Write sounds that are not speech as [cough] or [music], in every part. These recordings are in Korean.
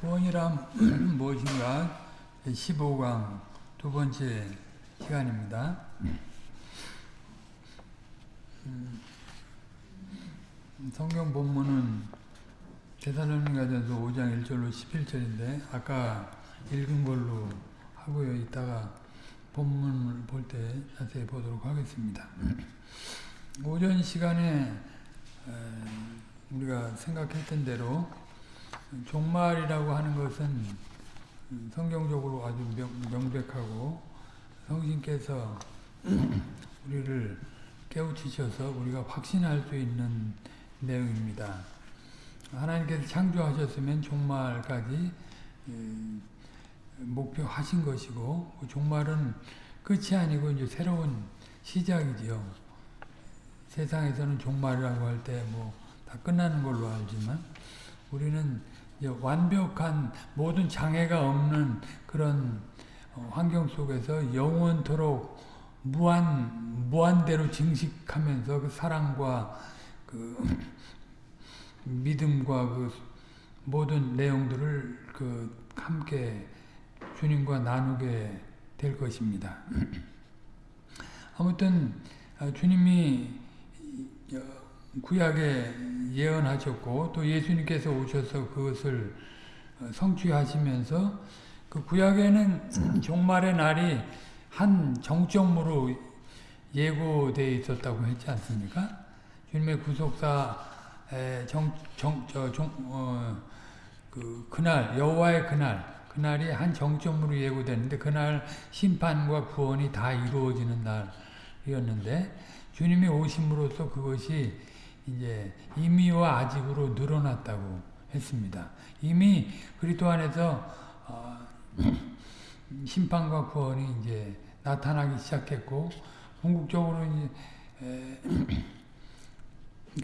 구원이란 [clears throat] 무엇인가 15강 두 번째 시간입니다. 음, 성경 본문은 대살로니가전서 5장 1절로 11절인데 아까 읽은 걸로 하고요. 이따가 본문을 볼 때 자세히 보도록 하겠습니다. 오전 시간에 우리가 생각했던 대로 종말이라고 하는 것은 성경적으로 아주 명, 백하고 성신께서 [clears throat] 우리를 깨우치셔서 우리가 확신할 수 있는 내용입니다. 하나님께서 창조하셨으면 종말까지 목표하신 것이고 그 종말은 끝이 아니고 이제 새로운 시작이지요. 세상에서는 종말이라고 할 때 뭐 다 끝나는 걸로 알지만 우리는 완벽한 모든 장애가 없는 그런 어, 환경 속에서 영원토록 무한 무한대로 증식하면서 그 사랑과 그 [clears throat] 믿음과 그 모든 내용들을 그 함께 주님과 나누게 될 것입니다. [clears throat] 아무튼 아, 주님이 구약에 예언하셨고 또 예수님께서 오셔서 그것을 어, 성취하시면서 그 구약에는 [clears throat] 종말의 날이 한 정점으로 예고되어 있었다고 했지 않습니까? 주님의 구속사 정, 정, 저, 종, 어, 그, 그날, 여호와의 그날, 그날이 한 정점으로 예고됐는데, 그날 심판과 구원이 다 이루어지는 날이었는데, 주님이 오심으로써 그것이 이제 이미와 아직으로 늘어났다고 했습니다. 이미 그리스도 안에서 어, [clears throat] 심판과 구원이 이제 나타나기 시작했고 궁극적으로 이제 [clears throat]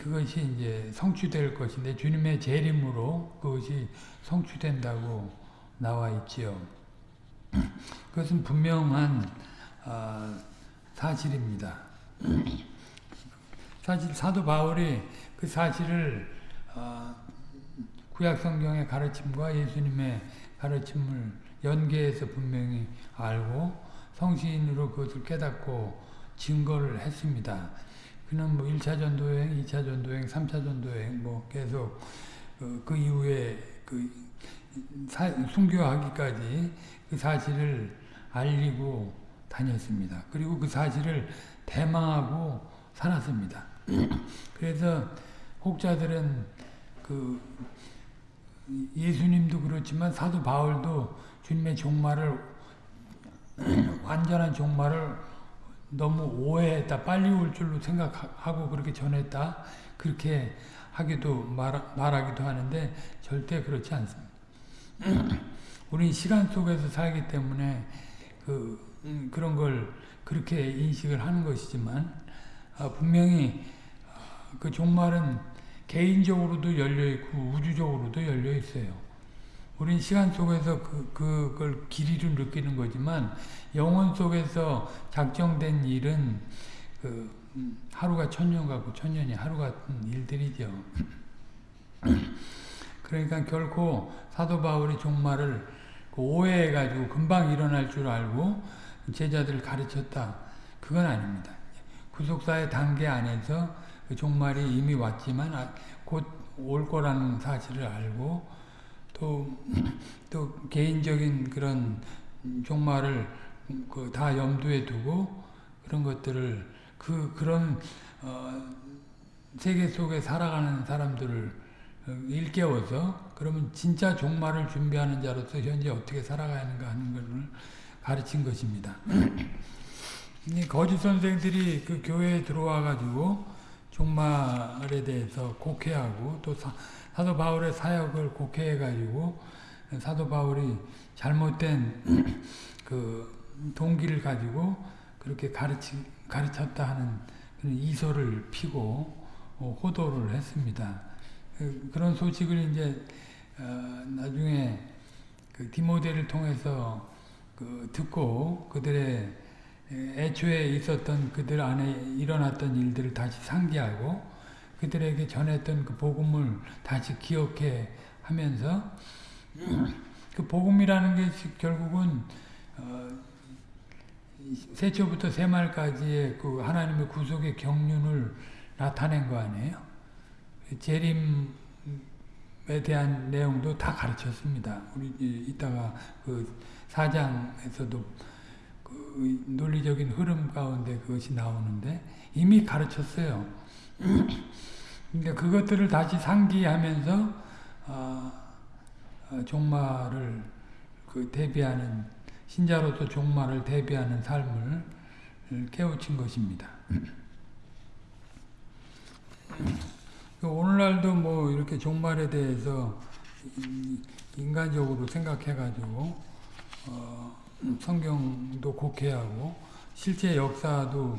그것이 이제 성취될 것인데 주님의 재림으로 그것이 성취된다고 나와 있지요. [clears throat] 그것은 분명한 어, 사실입니다. 사실 사도 바울이 그 사실을 어, 구약 성경의 가르침과 예수님의 가르침을 연계해서 분명히 알고 성신으로 그것을 깨닫고 증거를 했습니다. 그는 뭐 1차 전도여행, 2차 전도여행, 3차 전도여행 뭐 계속 그, 그 이후에 그 사, 순교하기까지 그 사실을 알리고 다녔습니다. 그리고 그 사실을 대망하고 살았습니다. 그래서 혹자들은 그 예수님도 그렇지만 사도 바울도 주님의 종말을 완전한 종말을 너무 오해했다. 빨리 올 줄로 생각하고 그렇게 전했다. 그렇게 하기도 말, 말하기도 하는데 절대 그렇지 않습니다. 우리 시간 속에서 살기 때문에 그 음, 그런 걸 그렇게 인식을 하는 것이지만 아, 분명히 아, 그 종말은 개인적으로도 열려있고 우주적으로도 열려있어요. 우린 시간 속에서 그, 그걸 길이를 느끼는 거지만 영혼 속에서 작정된 일은 그 음, 하루가 천년 같고 천년이 하루 같은 일들이죠. [clears throat] 그러니까 결코 사도 바울이 종말을 그 오해해가지고 금방 일어날 줄 알고 제자들을 가르쳤다. 그건 아닙니다. 구속사의 단계 안에서 그 종말이 이미 왔지만 아, 곧올 거라는 사실을 알고 또, [clears throat] 또 개인적인 그런 종말을 그 다 염두에 두고 그런 것들을 그, 그런, 어, 세계 속에 살아가는 사람들을 일깨워서 그러면 진짜 종말을 준비하는 자로서 현재 어떻게 살아가야 하는가 하는 것을 가르친 것입니다. [clears throat] 거짓 선생들이 그 교회에 들어와 가지고 종말에 대해서 곡해하고 또 사, 도 바울의 사역을 곡해해 가지고 사도 바울이 잘못된 [clears throat] 그 동기를 가지고 그렇게 가르치, 가르쳤다 하는 이소를 피고 어, 호도를 했습니다. 그, 그런 소식을 이제 어, 나중에 그 디모데를 통해서 그 듣고 그들의 애초에 있었던 그들 안에 일어났던 일들을 다시 상기하고 그들에게 전했던 그 복음을 다시 기억해 하면서 [clears throat] 그 복음이라는 게 결국은 어, 세초부터 세말까지의 그 하나님의 구속의 경륜을 나타낸 거 아니에요? 재림에 대한 내용도 다 가르쳤습니다. 우리 이따가 그 사장에서도 그 논리적인 흐름 가운데 그것이 나오는데 이미 가르쳤어요. [clears throat] 그러니까 그것들을 다시 상기하면서 어, 어, 종말을 그 대비하는 신자로서 종말을 대비하는 삶을 깨우친 것입니다. [clears throat] 오늘날도 뭐 이렇게 종말에 대해서 인간적으로 생각해가지고 어, 성경도 곡해하고 실제 역사도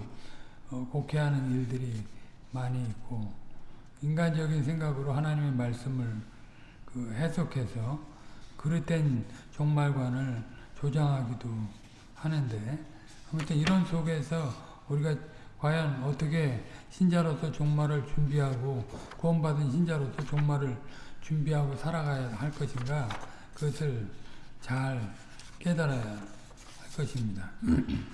어, 곡해하는 일들이 많이 있고 인간적인 생각으로 하나님의 말씀을 그 해석해서 그릇된 종말관을 조장하기도 하는데 아무튼 이런 속에서 우리가 과연 어떻게 신자로서 종말을 준비하고 구원받은 신자로서 종말을 준비하고 살아가야 할 것인가 그것을 잘 깨달아야 할 것입니다. 음,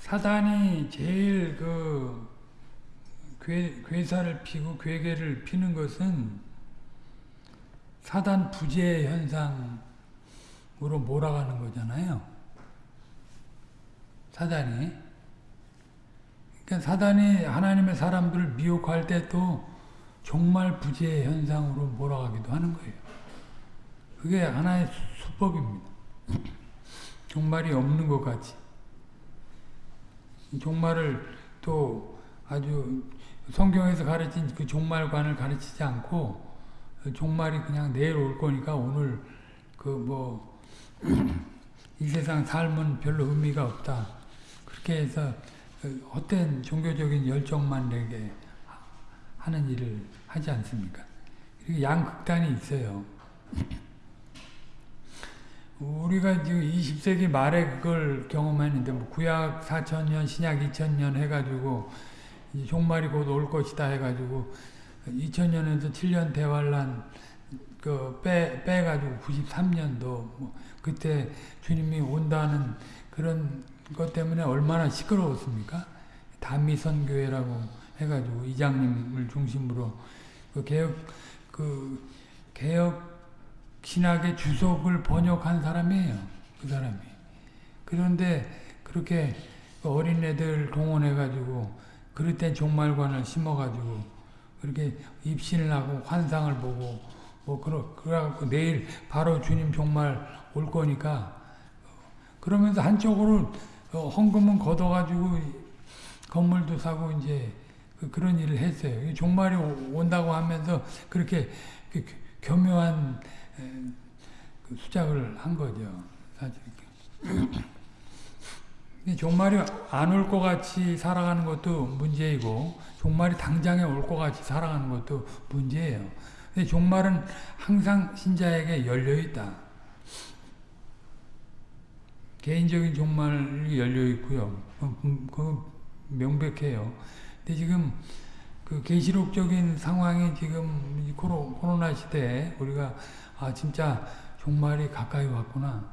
사단이 제일 그 괴, 괴사를 피고 괴계를 피는 것은 사단 부재 현상으로 몰아가는 거잖아요. 사단이. 그러니까 사단이 하나님의 사람들을 미혹할 때또 종말 부재 현상으로 몰아가기도 하는 거예요. 그게 하나의 수법입니다. 종말이 없는 것 같이. 종말을 또 아주 성경에서 가르친 그 종말관을 가르치지 않고 종말이 그냥 내일 올 거니까 오늘 그 뭐 [clears throat] 이 세상 삶은 별로 의미가 없다. 그렇게 해서 그 헛된 종교적인 열정만 내게 하는 일을 하지 않습니까? 양극단이 있어요. 우리가 지금 20세기 말에 그걸 경험했는데 뭐 구약 4천년, 신약 2000년 해가지고 종말이 곧 올 것이다 해가지고 2000년에서 7년 대환란 그 빼, 빼가지고 93년도 뭐 그때 주님이 온다는 그런 것 때문에 얼마나 시끄러웠습니까? 단미선교회라고 해가지고 이장님을 중심으로 그 개혁 그 개혁 신학의 주석을 번역한 사람이에요. 그 사람이. 그런데 그렇게 어린애들 동원해가지고 그릇된 종말관을 심어가지고 그렇게 입신을 하고 환상을 보고 뭐 그러 그래갖고 내일 바로 주님 종말 올 거니까 그러면서 한쪽으로 헌금은 걷어가지고 건물도 사고 이제 그런 일을 했어요. 종말이 온다고 하면서 그렇게 교묘한 그 수작을 한 거죠. 사실. [clears throat] 종말이 안 올 것 같이 살아가는 것도 문제이고 종말이 당장에 올 것 같이 살아가는 것도 문제예요. 종말은 항상 신자에게 열려 있다. 개인적인 종말이 열려 있고요. 그 명백해요. 근데 지금 그 계시록적인 상황이 지금 코로, 코로나 시대에 우리가 아 진짜 종말이 가까이 왔구나.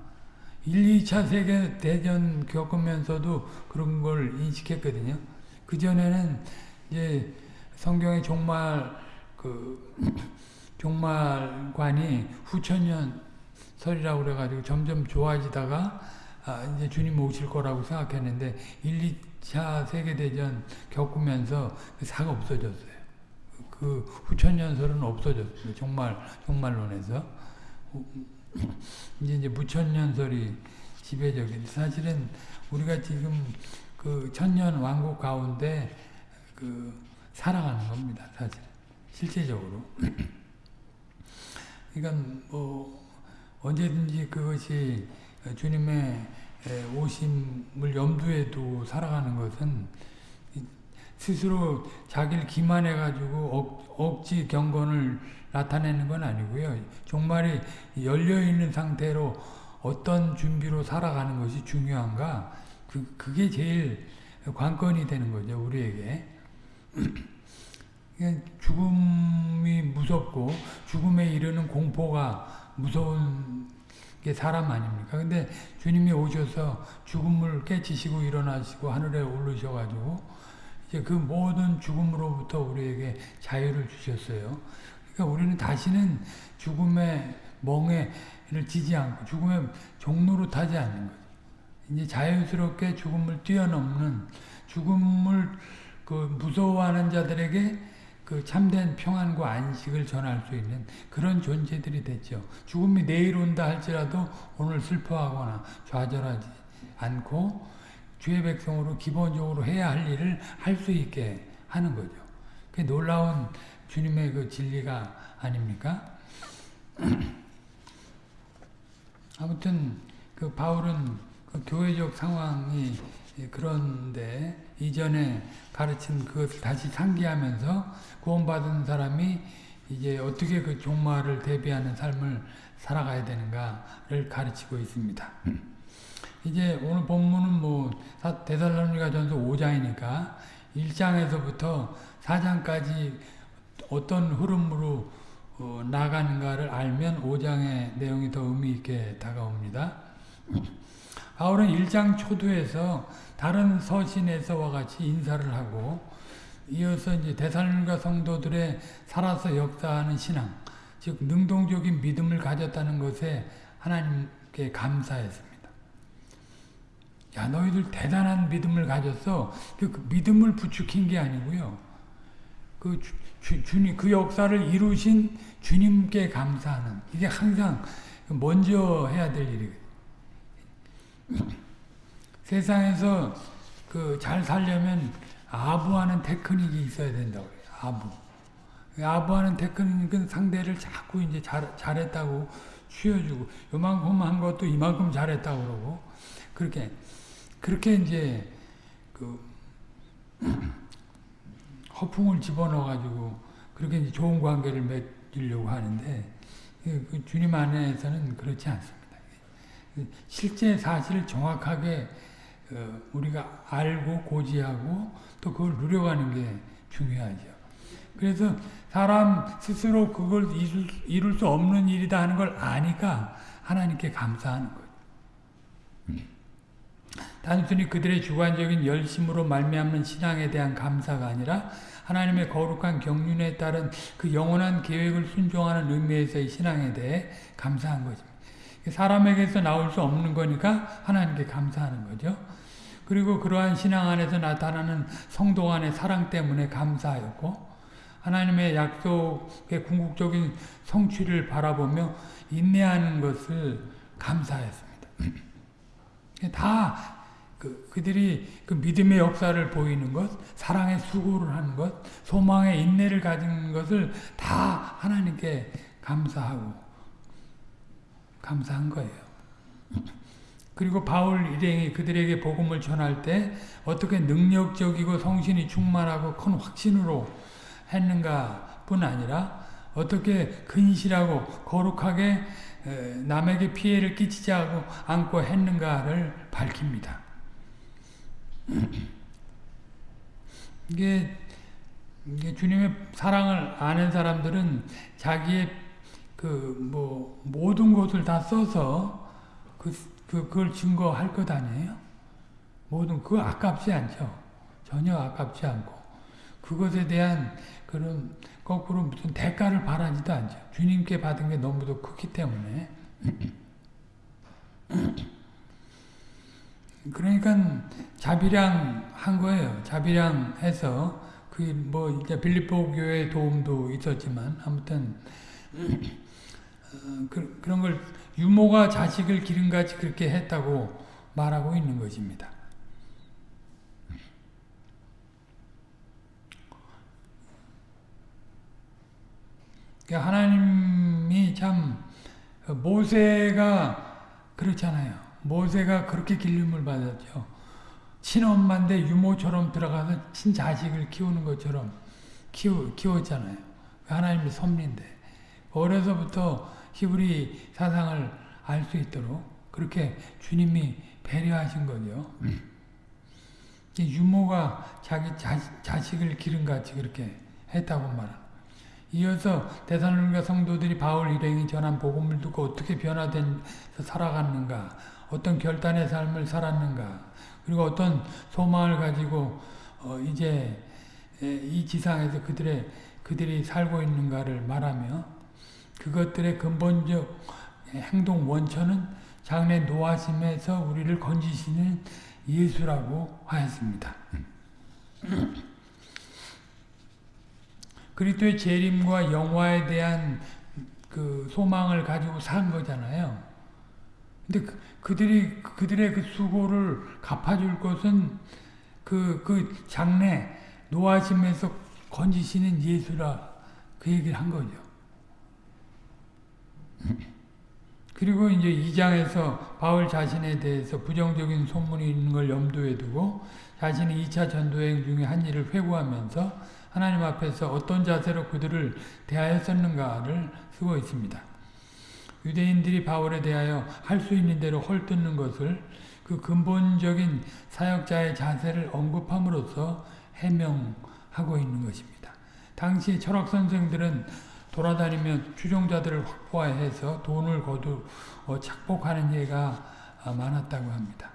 1, 2차 세계 대전 겪으면서도 그런 걸 인식했거든요. 그 전에는 이제 성경의 종말, 그, [clears throat] 종말관이 후천년 설이라고 그래가지고 점점 좋아지다가 아, 이제 주님 오실 거라고 생각했는데 1, 2차 세계대전 겪으면서 그 사가 없어졌어요. 그 후천년설은 없어졌어요. 종말, 종말론에서. 이제 이제 무천년설이 지배적인 사실은 우리가 지금 그 천년 왕국 가운데 그 살아가는 겁니다. 사실 실제적으로. 그러니까 뭐 언제든지 그것이 주님의 오심을 염두에 두 살아가는 것은 스스로 자기를 기만해가지고 억, 억지 경건을 나타내는 건 아니고요. 종말이 열려있는 상태로 어떤 준비로 살아가는 것이 중요한가? 그, 그게 제일 관건이 되는 거죠, 우리에게. [clears throat] 죽음이 무섭고 죽음에 이르는 공포가 무서운 게 사람 아닙니까? 근데 주님이 오셔서 죽음을 깨치시고 일어나시고 하늘에 오르셔가지고 이제 그 모든 죽음으로부터 우리에게 자유를 주셨어요. 그러니까 우리는 다시는 죽음의 멍에를 지지 않고 죽음의 종로로 타지 않는 거죠. 이제 자유스럽게 죽음을 뛰어넘는 죽음을 그 무서워하는 자들에게 그 참된 평안과 안식을 전할 수 있는 그런 존재들이 됐죠. 죽음이 내일 온다 할지라도 오늘 슬퍼하거나 좌절하지 않고 주의 백성으로 기본적으로 해야 할 일을 할 수 있게 하는 거죠. 그 놀라운 주님의 그 진리가 아닙니까? [clears throat] 아무튼 그 바울은 그 교회적 상황이 그런데 이전에 가르친 그것을 다시 상기하면서 구원받은 사람이 이제 어떻게 그 종말을 대비하는 삶을 살아가야 되는가를 가르치고 있습니다. 이제 오늘 본문은 뭐 데살로니가 전서 5장이니까 1장에서부터 4장까지 어떤 흐름으로 어, 나가는가를 알면 5장의 내용이 더 의미 있게 다가옵니다. 바울은 1장 초두에서 다른 서신에서와 같이 인사를 하고 이어서 이제 대살로니가 성도들의 살아서 역사하는 신앙, 즉 능동적인 믿음을 가졌다는 것에 하나님께 감사했습니다. 야 너희들 대단한 믿음을 가졌어. 그, 그 믿음을 부추긴 게 아니고요. 그 주, 주님 그 역사를 이루신 주님께 감사하는 이게 항상 먼저 해야 될 일이거든요. 세상에서 그 잘 살려면 아부하는 테크닉이 있어야 된다고 그래요. 아부. 아부하는 테크닉은 상대를 자꾸 이제 잘, 잘했다고 쉬어주고 요만큼 한 것도 이만큼 잘했다고 그러고 그렇게 그렇게 이제 그 [clears throat] 허풍을 집어넣어가지고 그렇게 이제 좋은 관계를 맺으려고 하는데 그 주님 안에서는 그렇지 않습니다. 실제 사실을 정확하게 어, 우리가 알고 고지하고 또 그걸 누려가는 게 중요하죠. 그래서 사람 스스로 그걸 이룰 수 없는 일이다 하는 걸 아니까 하나님께 감사하는 거예요. 단순히 그들의 주관적인 열심으로 말미암는 신앙에 대한 감사가 아니라 하나님의 거룩한 경륜에 따른 그 영원한 계획을 순종하는 의미에서의 신앙에 대해 감사한 것입니다. 사람에게서 나올 수 없는 거니까 하나님께 감사하는 거죠. 그리고 그러한 신앙 안에서 나타나는 성도 간의 사랑 때문에 감사하였고 하나님의 약속의 궁극적인 성취를 바라보며 인내하는 것을 감사했습니다. [clears throat] 다 그, 그들이 그 믿음의 역사를 보이는 것, 사랑의 수고를 하는 것, 소망의 인내를 가진 것을 다 하나님께 감사하고 감사한 거예요. [clears throat] 그리고 바울 일행이 그들에게 복음을 전할 때 어떻게 능력적이고 성신이 충만하고 큰 확신으로 했는가 뿐 아니라 어떻게 근실하고 거룩하게 남에게 피해를 끼치지 않고 했는가를 밝힙니다. [clears throat] 이게, 이게 주님의 사랑을 아는 사람들은 자기의 그 뭐 모든 것을 다 써서 그, 그 그걸 증거할 것 아니에요? 모든 그거 아깝지 않죠. 전혀 아깝지 않고 그것에 대한 그런 거꾸로 무슨 대가를 바라지도 않죠. 주님께 받은 게 너무도 크기 때문에. [clears throat] 그러니까 자비량 한 거예요. 자비량 해서 그 뭐 이제 빌립보 교회 도움도 있었지만 아무튼 어, [clears throat] 그, 그런 걸 유모가 자식을 기름같이 그렇게 했다고 말하고 있는 것입니다. 그러니까 하나님이 참 모세가 그렇잖아요. 모세가 그렇게 길림을 받았죠. 친엄마인데 유모처럼 들어가서 친자식을 키우는 것처럼 키우, 키웠잖아요. 하나님의 섭리인데 어려서부터 히브리 사상을 알 수 있도록 그렇게 주님이 배려하신 거죠. 유모가 자기 자, 식 을 기름같이 그렇게 했다고 말합니다. 이어서 대사로니가 성도들이 바울 일행이 전한 복음을 듣고 어떻게 변화된 살아갔는가 어떤 결단의 삶을 살았는가 그리고 어떤 소망을 가지고 어 이제 이 지상에서 그들의 그들이 살고 있는가를 말하며 그것들의 근본적 행동 원천은 장래 노하심에서 우리를 건지시는 예수라고 하였습니다. 그리스도의 재림과 영화에 대한 그 소망을 가지고 산 거잖아요. 근데 그, 그들이 그들의 그 수고를 갚아줄 것은 그, 그 장래 노하심에서 건지시는 예수라 그 얘기를 한 거죠. [laughs] 그리고 이제 2장에서 바울 자신에 대해서 부정적인 소문이 있는 걸 염두에 두고 자신이 2차 전도행 중에 한 일을 회고하면서 하나님 앞에서 어떤 자세로 그들을 대하였었는가를 쓰고 있습니다. 유대인들이 바울에 대하여 할 수 있는 대로 헐뜯는 것을 그 근본적인 사역자의 자세를 언급함으로써 해명하고 있는 것입니다. 당시 철학 선생들은 돌아다니며 추종자들을 확보해서 돈을 거두 어, 착복하는 예가 많았다고 합니다.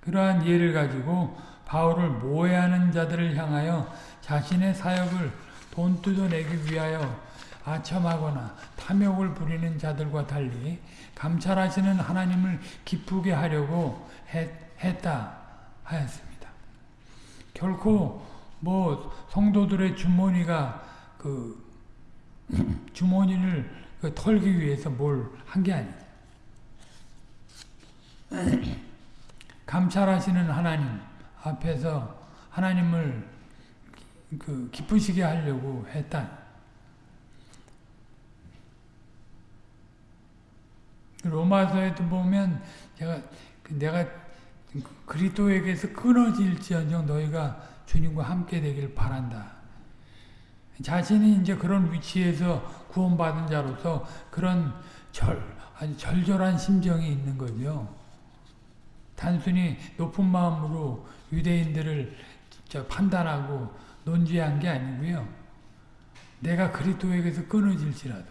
그러한 예를 가지고 바울을 모해하는 자들을 향하여 자신의 사역을 돈 뜯어내기 위하여 아첨하거나 탐욕을 부리는 자들과 달리 감찰하시는 하나님을 기쁘게 하려고 했, 했다 하였습니다. 결코 뭐 성도들의 주머니가 그 [laughs] 주머니를 그 털기 위해서 뭘 한 게 아니죠. [clears throat] 감찰하시는 하나님 앞에서 하나님을 그 기쁘시게 하려고 했다. 로마서에도 보면 제가 내가 그리스도에게서 끊어질지언정 너희가 주님과 함께 되기를 바란다. 자신이 이제 그런 위치에서 구원받은 자로서 그런 절, 아주 절절한 심정이 있는 거죠. 단순히 높은 마음으로 유대인들을 판단하고 논지한 게 아니고요. 내가 그리스도에게서 끊어질지라도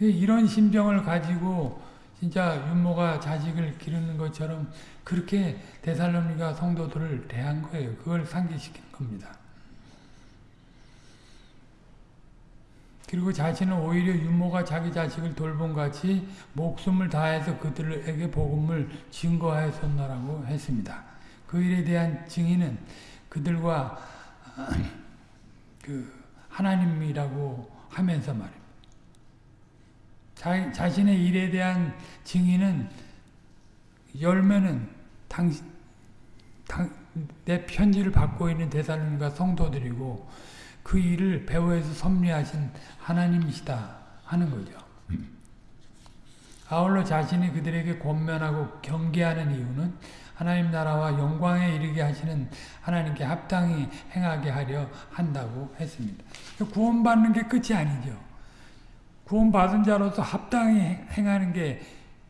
이런 심정을 가지고 진짜 윤모가 자식을 기르는 것처럼 그렇게 데살로니가 성도들을 대한 거예요. 그걸 상기시킨 겁니다. 그리고 자신은 오히려 윤모가 자기 자식을 돌본 같이 목숨을 다해서 그들에게 복음을 증거하였었나라고 했습니다. 그 일에 대한 증인은 그들과 그 하나님이라고 하면서 말입니다. 자, 자신의 일에 대한 증인은 열매는 당신 당, 내 편지를 받고 있는 대사님과 성도들이고 그 일을 배후에서 섭리하신 하나님이시다 하는 거죠. 아울러 자신이 그들에게 권면하고 경계하는 이유는 하나님 나라와 영광에 이르게 하시는 하나님께 합당히 행하게 하려 한다고 했습니다. 구원받는 게 끝이 아니죠. 구원받은 자로서 합당히 행하는 게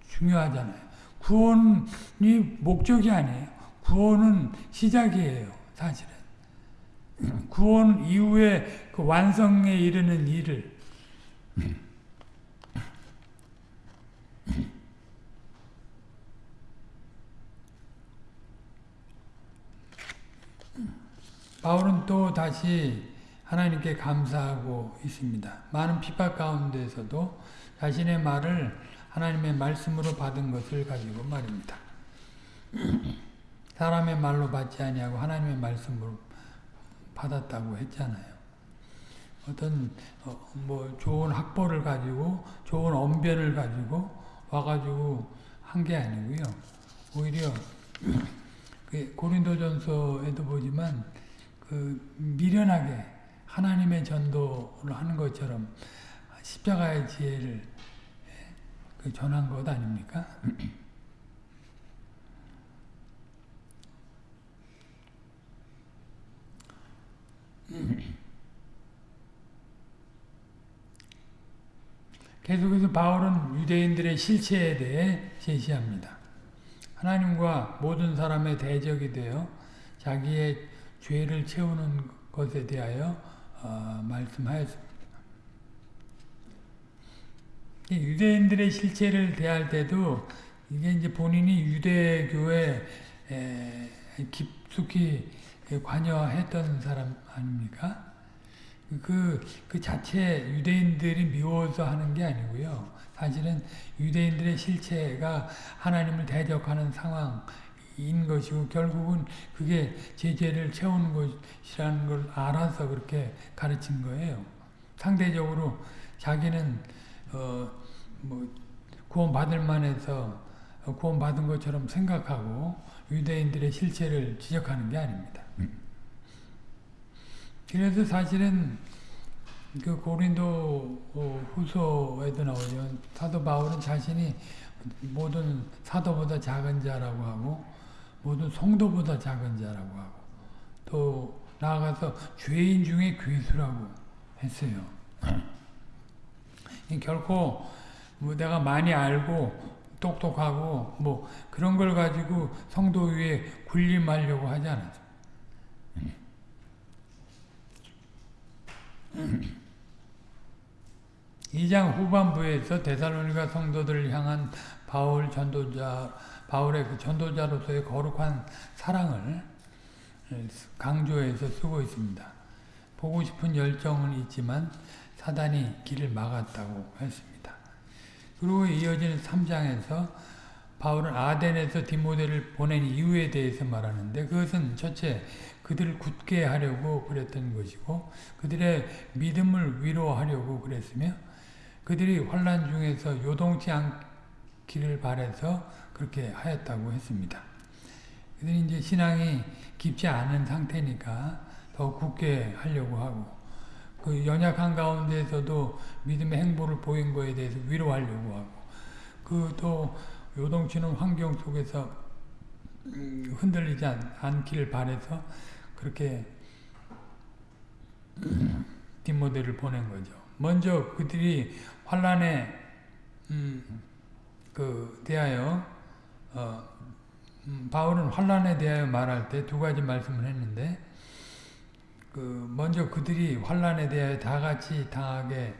중요하잖아요. 구원이 목적이 아니에요. 구원은 시작이에요. 사실은. 구원 이후에 그 완성에 이르는 일을 바울은 또 다시 하나님께 감사하고 있습니다. 많은 핍박 가운데서도 자신의 말을 하나님의 말씀으로 받은 것을 가지고 말입니다. 사람의 말로 받지 아니하고 하나님의 말씀으로 받았다고 했잖아요. 어떤 어, 뭐 좋은 학벌을 가지고 좋은 언변을 가지고 와가지고 한 게 아니고요. 오히려 그 고린도전서에도 보지만 그 미련하게 하나님의 전도를 하는 것처럼 십자가의 지혜를 그 전한 것 아닙니까? 음. 계속해서 바울은 유대인들의 실체에 대해 제시합니다. 하나님과 모든 사람의 대적이 되어 자기의 죄를 채우는 것에 대하여 어, 말씀하였습니다. 유대인들의 실체를 대할 때도 이게 이제 본인이 유대교에 깊숙이 관여했던 사람 아닙니까? 그, 그 자체 유대인들이 미워서 하는 게 아니고요. 사실은 유대인들의 실체가 하나님을 대적하는 상황인 것이고 결국은 그게 제 죄를 채우는 것이라는 걸 알아서 그렇게 가르친 거예요. 상대적으로 자기는 어, 뭐 구원받을 만해서 구원받은 것처럼 생각하고 유대인들의 실체를 지적하는 게 아닙니다. 그래서 사실은 그 고린도 후서에도 나오죠. 사도 바울은 자신이 모든 사도보다 작은 자라고 하고 모든 성도보다 작은 자라고 하고 또 나아가서 죄인 중에 괴수라고 했어요. 결코 뭐 내가 많이 알고 똑똑하고 뭐 그런 걸 가지고 성도 위에 군림하려고 하지 않았어 2장 후반부에서 데살로니가 성도들을 향한 바울 전도자 바울의 그 전도자로서의 거룩한 사랑을 강조해서 쓰고 있습니다. 보고 싶은 열정은 있지만 사단이 길을 막았다고 했습니다. 그리고 이어지는 3장에서 바울은 아덴에서 디모데를 보낸 이유에 대해서 말하는데 그것은 첫째 그들을 굳게 하려고 그랬던 것이고 그들의 믿음을 위로하려고 그랬으며 그들이 환란 중에서 요동치 않기를 바래서 그렇게 하였다고 했습니다. 그들이 이제 신앙이 깊지 않은 상태니까 더 굳게 하려고 하고 그 연약한 가운데서도 믿음의 행보를 보인 거에 대해서 위로하려고 하고 그 또 요동치는 환경 속에서 음, 흔들리지 않기를 바래서 그렇게 디모데를 보낸 거죠. 먼저 그들이 환란에 음, 그 대하여 어, 음, 바울은 환란에 대하여 말할 때 두 가지 말씀을 했는데 그 먼저 그들이 환란에 대하여 다 같이 당하게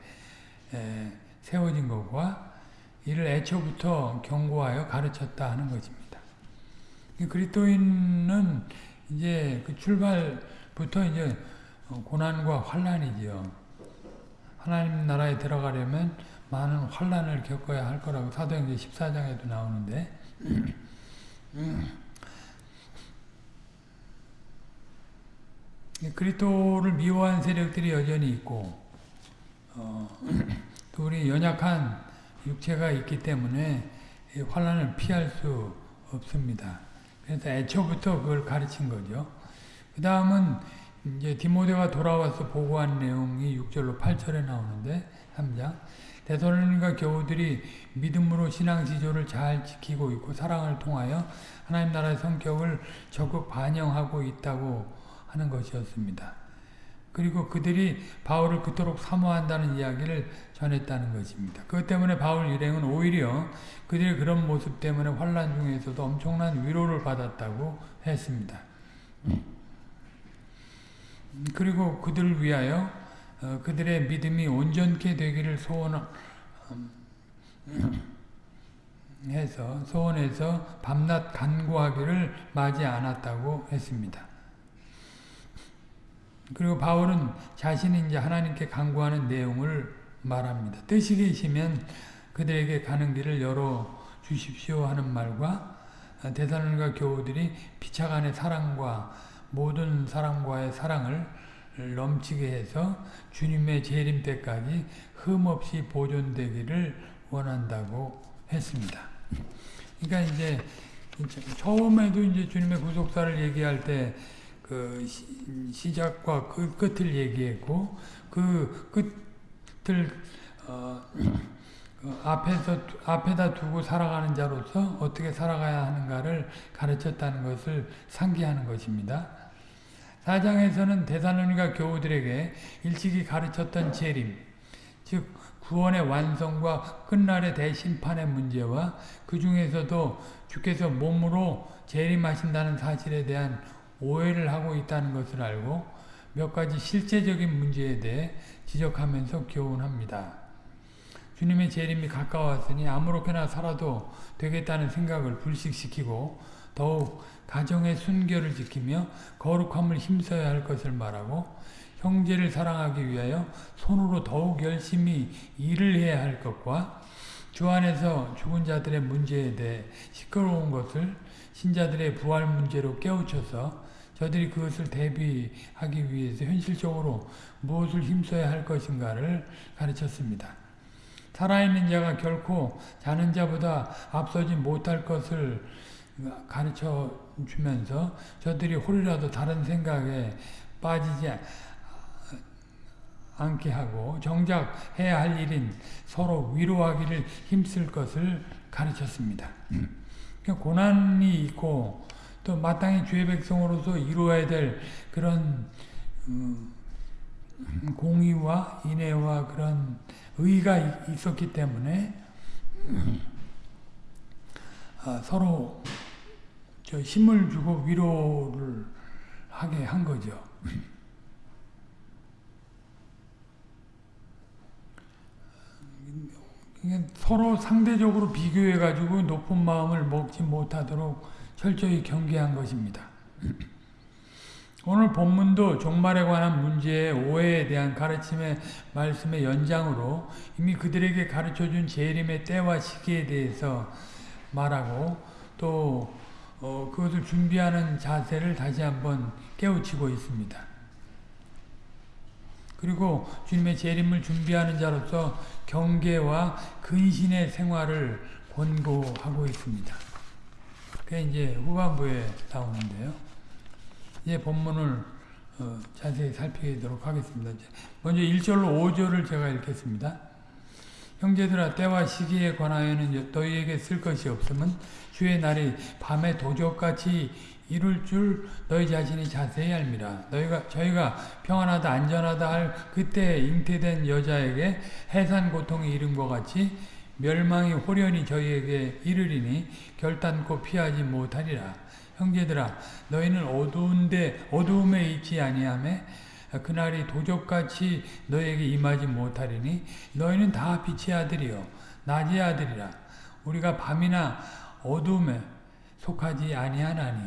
에, 세워진 것과 이를 애초부터 경고하여 가르쳤다 하는 것입니다. 그리스도인은 이제 그 출발부터 이제 고난과 환란이지요. 하나님 나라에 들어가려면 많은 환란을 겪어야 할 거라고 사도행전 14장에도 나오는데 그리스도를 미워한 세력들이 여전히 있고 어, [clears throat] 또 우리 연약한 육체가 있기 때문에 환란을 피할 수 없습니다. 그래서 애초부터 그걸 가르친 거죠. 그 다음은 이제 디모데가 돌아와서 보고한 내용이 6절로 8절에 나오는데 3장 대선론과 교우들이 믿음으로 신앙 지조를 잘 지키고 있고 사랑을 통하여 하나님 나라의 성격을 적극 반영하고 있다고 하는 것이었습니다. 그리고 그들이 바울을 그토록 사모한다는 이야기를 전했다는 것입니다. 그것 때문에 바울 일행은 오히려 그들의 그런 모습 때문에 환란 중에서도 엄청난 위로를 받았다고 했습니다. 그리고 그들을 위하여 어, 그들의 믿음이 온전케 되기를 소원 해서 소원해서 밤낮 간구하기를 마지 않았다고 했습니다. 그리고 바울은 자신이 이제 하나님께 간구하는 내용을 말합니다. 뜻이 계시면 그들에게 가는 길을 열어 주십시오 하는 말과 대사론과 교우들이 피차간의 사랑과 모든 사람과의 사랑을 넘치게 해서 주님의 재림 때까지 흠없이 보존되기를 원한다고 했습니다. 그러니까 이제 처음에도 이제 주님의 구속사를 얘기할 때 그 시작과 그 끝을 얘기했고 그 끝을 어, 그 앞에서 앞에다 두고 살아가는 자로서 어떻게 살아가야 하는가를 가르쳤다는 것을 상기하는 것입니다. 4장에서는 대사로니가 교우들에게 일찍이 가르쳤던 재림, 즉 구원의 완성과 끝날의 대심판의 문제와 그 중에서도 주께서 몸으로 재림하신다는 사실에 대한 오해를 하고 있다는 것을 알고 몇 가지 실제적인 문제에 대해 지적하면서 교훈합니다. 주님의 재림이 가까웠으니 아무렇게나 살아도 되겠다는 생각을 불식시키고 더욱 가정의 순결을 지키며 거룩함을 힘써야 할 것을 말하고 형제를 사랑하기 위하여 손으로 더욱 열심히 일을 해야 할 것과 주 안에서 죽은 자들의 문제에 대해 시끄러운 것을 신자들의 부활 문제로 깨우쳐서 저들이 그것을 대비하기 위해서 현실적으로 무엇을 힘써야 할 것인가를 가르쳤습니다. 살아있는 자가 결코 자는 자보다 앞서지 못할 것을 가르쳐 주면서 저들이 홀이라도 다른 생각에 빠지지 않게 하고 정작 해야 할 일인 서로 위로하기를 힘쓸 것을 가르쳤습니다. 그러니까 고난이 있고 또 마땅히 주의 백성으로서 이루어야 될 그런 음, 공의와 인애와 그런 의가 있었기 때문에 아, 서로 힘을 주고 위로를 하게 한 거죠. 서로 상대적으로 비교해가지고 높은 마음을 먹지 못하도록 철저히 경계한 것입니다. 오늘 본문도 종말에 관한 문제의 오해에 대한 가르침의 말씀의 연장으로 이미 그들에게 가르쳐준 재림의 때와 시기에 대해서 말하고 또 어, 그것을 준비하는 자세를 다시 한번 깨우치고 있습니다. 그리고 주님의 재림을 준비하는 자로서 경계와 근신의 생활을 권고하고 있습니다. 그게 이제 후반부에 나오는데요. 이제 본문을 어, 자세히 살피도록 하겠습니다. 먼저 1절로 5절을 제가 읽겠습니다. 형제들아 때와 시기에 관하여는 너희에게 쓸 것이 없음은 주의 날이 밤에 도적같이 이룰 줄 너희 자신이 자세히 알미라. 너희가 저희가 평안하다 안전하다 할 그때 잉태된 여자에게 해산 고통이 이른 것 같이 멸망이 호련히 저희에게 이르리니 결단코 피하지 못하리라. 형제들아 너희는 어두운데 어두움에 있지 아니하매 그날이 도적같이 너에게 임하지 못하리니 너희는 다 빛의 아들이요 낮의 아들이라 우리가 밤이나 어두움에 속하지 아니하나니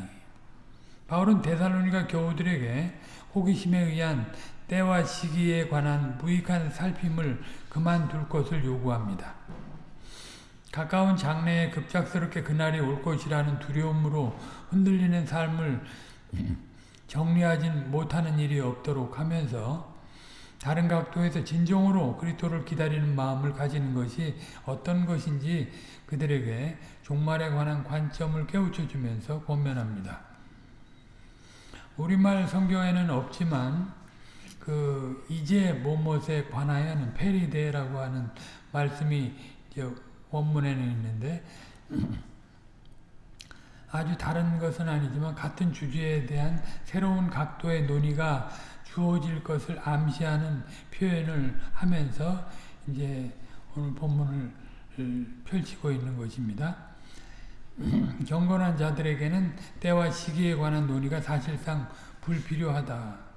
바울은 데살로니가 교우들에게 호기심에 의한 때와 시기에 관한 무익한 살핌을 그만둘 것을 요구합니다. 가까운 장래에 급작스럽게 그날이 올 것이라는 두려움으로 흔들리는 삶을 정리하지 못하는 일이 없도록 하면서 다른 각도에서 진정으로 그리스도를 기다리는 마음을 가지는 것이 어떤 것인지 그들에게 종말에 관한 관점을 깨우쳐 주면서 권면합니다. 우리말 성경에는 없지만 그 이제 뭐뭇에 관하여는 페리데라고 하는 말씀이 원문에는 있는데 [clears throat] 아주 다른 것은 아니지만 같은 주제에 대한 새로운 각도의 논의가 주어질 것을 암시하는 표현을 하면서 이제 오늘 본문을 펼치고 있는 것입니다. [clears throat] 경건한 자들에게는 때와 시기에 관한 논의가 사실상 불필요하다.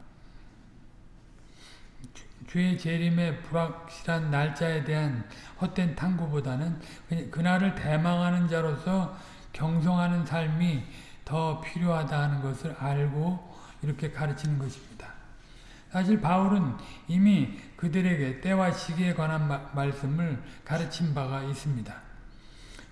주의 재림의 불확실한 날짜에 대한 헛된 탐구보다는 그날을 대망하는 자로서 경성하는 삶이 더 필요하다 하는 것을 알고 이렇게 가르치는 것입니다. 사실 바울은 이미 그들에게 때와 시기에 관한 마, 말씀을 가르친 바가 있습니다.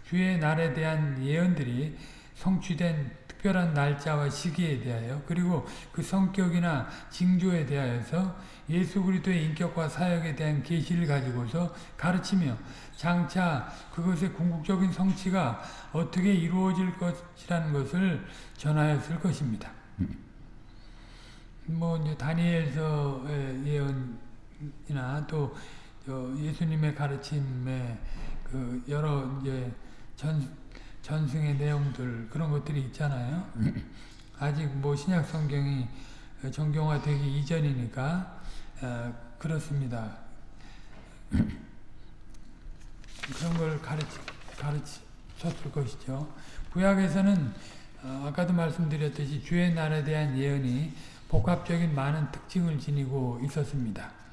주의 날에 대한 예언들이 성취된 특별한 날짜와 시기에 대하여 그리고 그 성격이나 징조에 대하여서 예수 그리스도의 인격과 사역에 대한 계시를 가지고서 가르치며 장차 그것의 궁극적인 성취가 어떻게 이루어질 것이라는 것을 전하였을 것입니다. 뭐 이제 다니엘서의 예언이나 또 예수님의 가르침에 그 여러 이제 전 전승의 내용들 그런 것들이 있잖아요. 아직 뭐 신약 성경이 정경화되기 이전이니까 어, 그렇습니다. 그런 걸 가르치, 가르쳤을 것이죠. 구약에서는 어, 아까도 말씀드렸듯이 주의 날에 대한 예언이 복합적인 많은 특징을 지니고 있었습니다.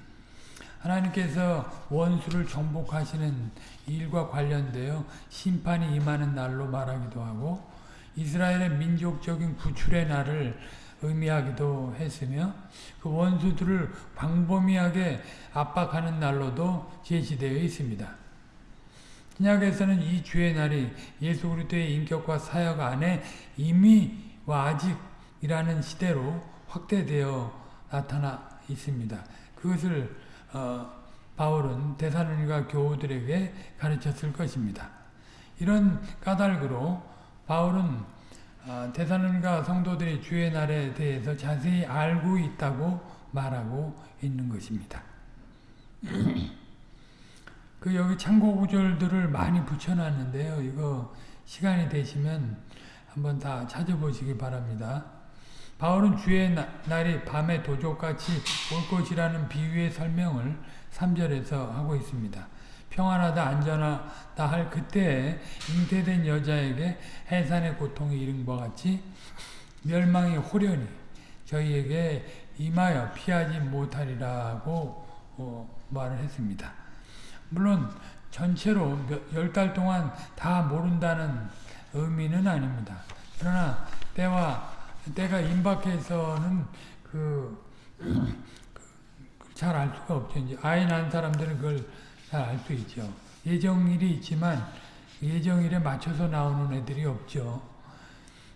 하나님께서 원수를 정복하시는 일과 관련되어 심판이 임하는 날로 말하기도 하고 이스라엘의 민족적인 구출의 날을 의미하기도 했으며 그 원수들을 광범위하게 압박하는 날로도 제시되어 있습니다. 신약에서는 이 주의 날이 예수 그리스도의 인격과 사역 안에 이미와 아직이라는 시대로 확대되어 나타나 있습니다. 그것을 어, 바울은 대사로니가 교우들에게 가르쳤을 것입니다. 이런 까닭으로 바울은 어, 대사로니가 성도들이 주의 날에 대해서 자세히 알고 있다고 말하고 있는 것입니다. [clears throat] 그 여기 참고 구절들을 많이 붙여놨는데요. 이거 시간이 되시면 한번 다 찾아보시기 바랍니다. 바울은 주의 날이 밤의 도적같이 올 것이라는 비유의 설명을 3절에서 하고 있습니다. 평안하다 안전하다 할 그때에 잉태된 여자에게 해산의 고통이 이른 것 같이 멸망이 호련히 저희에게 임하여 피하지 못하리라고 어, 말을 했습니다. 물론 전체로 열 달 동안 다 모른다는 의미는 아닙니다. 그러나 때와 때가 임박해서는 그 잘 알 수가 없죠. 이제 아이 낳은 사람들은 그걸 잘 알 수 있죠. 예정일이 있지만 예정일에 맞춰서 나오는 애들이 없죠.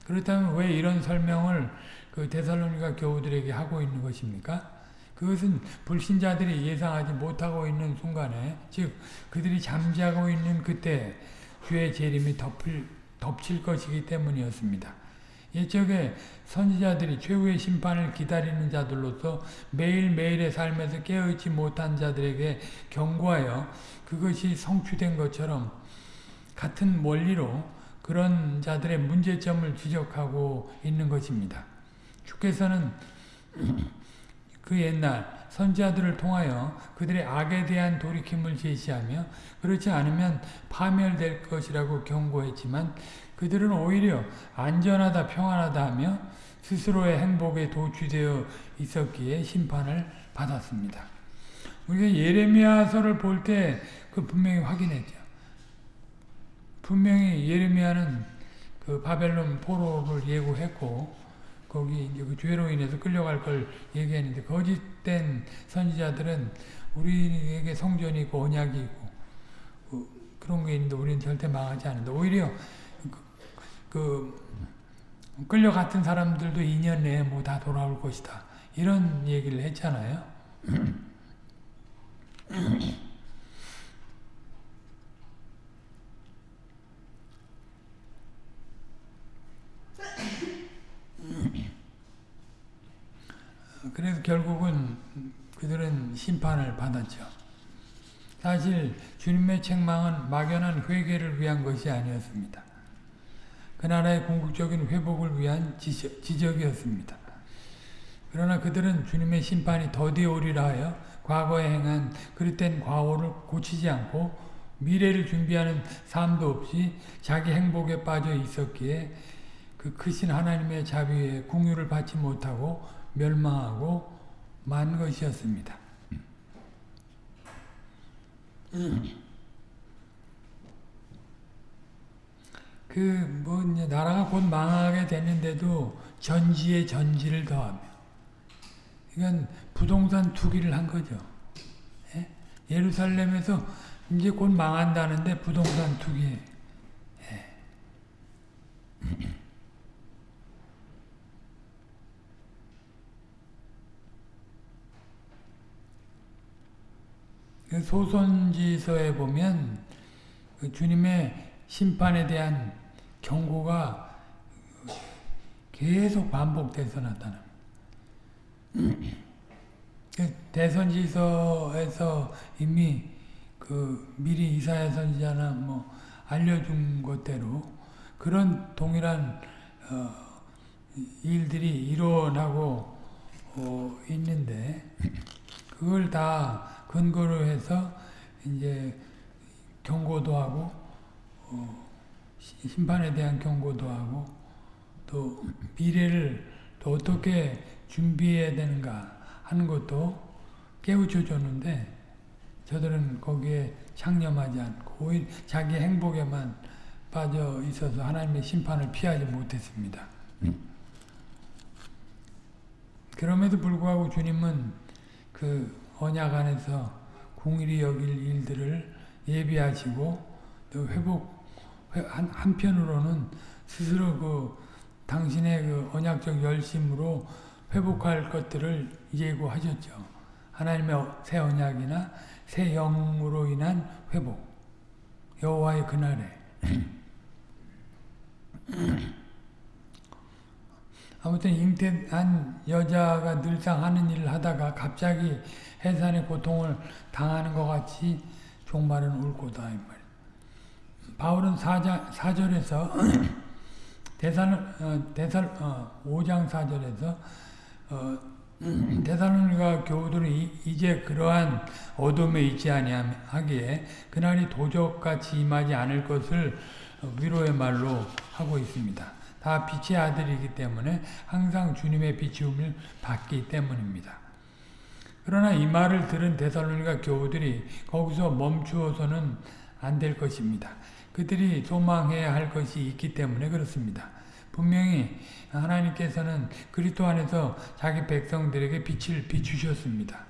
그렇다면 왜 이런 설명을 그 데살로니가 교우들에게 하고 있는 것입니까? 그것은 불신자들이 예상하지 못하고 있는 순간에 즉 그들이 잠자고 있는 그때 주의 재림이 덮을, 덮칠 것이기 때문이었습니다. 옛적에 선지자들이 최후의 심판을 기다리는 자들로서 매일매일의 삶에서 깨어있지 못한 자들에게 경고하여 그것이 성취된 것처럼 같은 원리로 그런 자들의 문제점을 지적하고 있는 것입니다. 주께서는 [clears throat] 그 옛날 선지자들을 통하여 그들의 악에 대한 돌이킴을 제시하며 그렇지 않으면 파멸될 것이라고 경고했지만 그들은 오히려 안전하다 평안하다 하며 스스로의 행복에 도취되어 있었기에 심판을 받았습니다. 우리가 예레미야서를 볼 때 그 분명히 확인했죠. 분명히 예레미야는 그 바벨론 포로를 예고했고 거기 이제 그 죄로 인해서 끌려갈 걸 얘기했는데 거짓된 선지자들은 우리에게 성전이 있고 언약이 있고 그, 그런 게 있는데 우리는 절대 망하지 않는다. 오히려 그 끌려갔던 사람들도 2년 내에 뭐 다 돌아올 것이다. 이런 얘기를 했잖아요. [clears throat] 그래서 결국은 그들은 심판을 받았죠. 사실 주님의 책망은 막연한 회개를 위한 것이 아니었습니다. 그 나라의 궁극적인 회복을 위한 지적, 이었습니다 그러나 그들은 주님의 심판이 더디 오리라 하여 과거에 행한 그릇된 과오를 고치지 않고 미래를 준비하는 삶도 없이 자기 행복에 빠져 있었기에 그 크신 하나님의 자비에 궁유를 받지 못하고 멸망하고 만 것이었습니다. 그뭐 나라가 곧 망하게 되는데도 전지에 전지를 더하며 이건 부동산 투기를 한 거죠. 예? 예루살렘에서 이제 곧 망한다는데 부동산 투기. 예. 소선지서에 보면 그 주님의 심판에 대한 경고가 계속 반복돼서 나타납니다. 그 대선지서에서 이미 그 미리 이사야 선지자나 뭐 알려준 것대로 그런 동일한 어 일들이 일어나고 어 있는데 그걸 다 근거로 해서 이제 경고도 하고 어, 시- 심판에 대한 경고도 하고 또 미래를 또 어떻게 준비해야 되는가 하는 것도 깨우쳐 줬는데 저들은 거기에 창념하지 않고 오히려 자기 행복에만 빠져 있어서 하나님의 심판을 피하지 못했습니다. 그럼에도 불구하고 주님은 그 언약 안에서 공일이 여길 일들을 예비하시고 또 회복 회- 한, 한편으로는 스스로 그 당신의 그 언약적 열심으로 회복할 것들을 예고하셨죠. 하나님의 어- 새 언약이나 새 영으로 인한 회복. 여호와의 그날에. [clears throat] [clears throat] 아무튼 잉태한 여자가 늘상 하는 일을 하다가 갑자기 해산의 고통을 당하는 것 같이 종말은 올 거다 이 말이에요. 바울은 사자, 4절에서 [clears throat] 대살 어, 대살 어, 5장 4절에서 어, [clears throat] 대살로니가 교우들이 이제 그러한 어둠에 있지 아니하기에 그날이 도적같이 임하지 않을 것을 위로의 말로 하고 있습니다. 다 빛의 아들이기 때문에 항상 주님의 비추음을 받기 때문입니다. 그러나 이 말을 들은 데살로니가 교우들이 거기서 멈추어서는 안 될 것입니다. 그들이 소망해야 할 것이 있기 때문에 그렇습니다. 분명히 하나님께서는 그리스도 안에서 자기 백성들에게 빛을 비추셨습니다.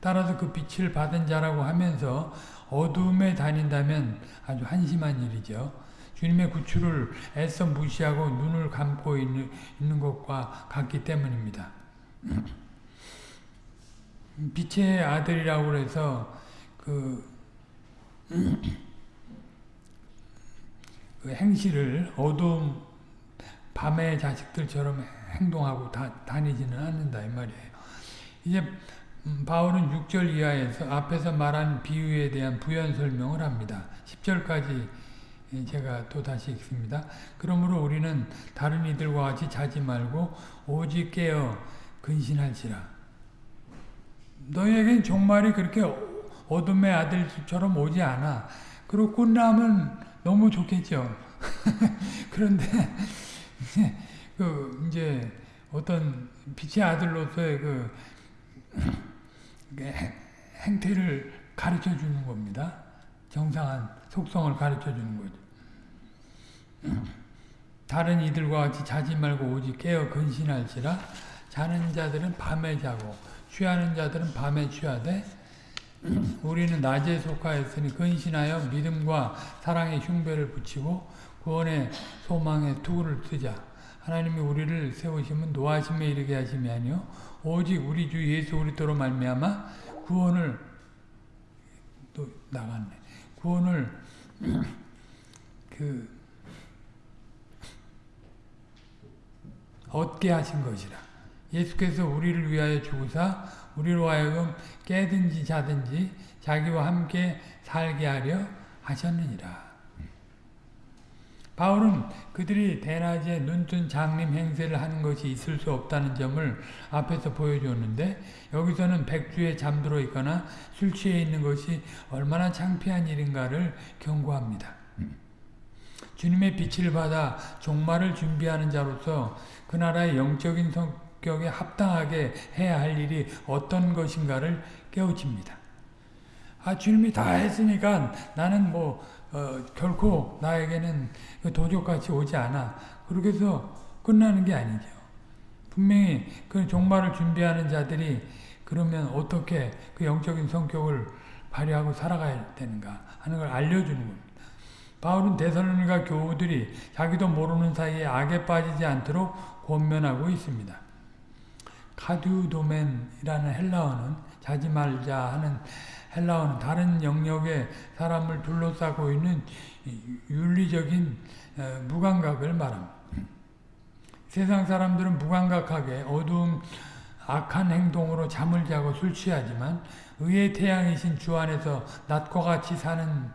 따라서 그 빛을 받은 자라고 하면서 어둠에 다닌다면 아주 한심한 일이죠. 주님의 구출을 애써 무시하고 눈을 감고 있는, 있는 것과 같기 때문입니다. [clears throat] 빛의 아들이라고 해서 그, [clears throat] 그 행실을 어두운 밤의 자식들처럼 행동하고 다, 다니지는 않는다 이 말이에요. 이제 음, 바울은 6절 이하에서 앞에서 말한 비유에 대한 부연 설명을 합니다. 10절까지 제가 또 다시 읽습니다. 그러므로 우리는 다른 이들과 같이 자지 말고 오직 깨어 근신할지라. 너희에겐 종말이 그렇게 어둠의 아들처럼 오지 않아. 그리고 끝나면 너무 좋겠죠. [laughs] 그런데 [laughs] 그 이제 어떤 빛의 아들로서의 그 행태를 가르쳐 주는 겁니다. 정상한 속성을 가르쳐 주는 거죠. 다른 이들과 같이 자지 말고 오직 깨어 근신할지라 자는 자들은 밤에 자고 취하는 자들은 밤에 취하되 우리는 낮에 속하였으니 근신하여 믿음과 사랑의 흉배를 붙이고 구원의 소망의 투구를 쓰자. 하나님이 우리를 세우시면 노하심에 이르게 하심이 아니요 오직 우리 주 예수 그리스도로 말미암아 구원을 또 나갔네. 구원을 [clears throat] 그 얻게 하신 것이라. 예수께서 우리를 위하여 죽으사 우리로 하여금 깨든지 자든지 자기와 함께 살게 하려 하셨느니라. 바울은 그들이 대낮에 눈뜬 장림 행세를 하는 것이 있을 수 없다는 점을 앞에서 보여줬는데 여기서는 백주에 잠들어 있거나 술 취해 있는 것이 얼마나 창피한 일인가를 경고합니다. 주님의 빛을 받아 종말을 준비하는 자로서 그 나라의 영적인 성격에 합당하게 해야 할 일이 어떤 것인가를 깨우칩니다. 아 주님이 다 했으니까 나는 뭐 어, 결코 나에게는 도적같이 오지 않아. 그렇게 해서 끝나는 게 아니죠. 분명히 그 종말을 준비하는 자들이 그러면 어떻게 그 영적인 성격을 발휘하고 살아가야 되는가 하는 걸 알려주는 겁니다. 바울은 데살로니가 교우들이 자기도 모르는 사이에 악에 빠지지 않도록 권면하고 있습니다. 카듀도멘이라는 헬라어는 자지 말자 하는 헬라어는 다른 영역의 사람을 둘러싸고 있는 윤리적인 무감각을 말합니다. 세상 사람들은 무감각하게 어두운 악한 행동으로 잠을 자고 술 취하지만 의의 태양이신 주 안에서 낮과 같이 사는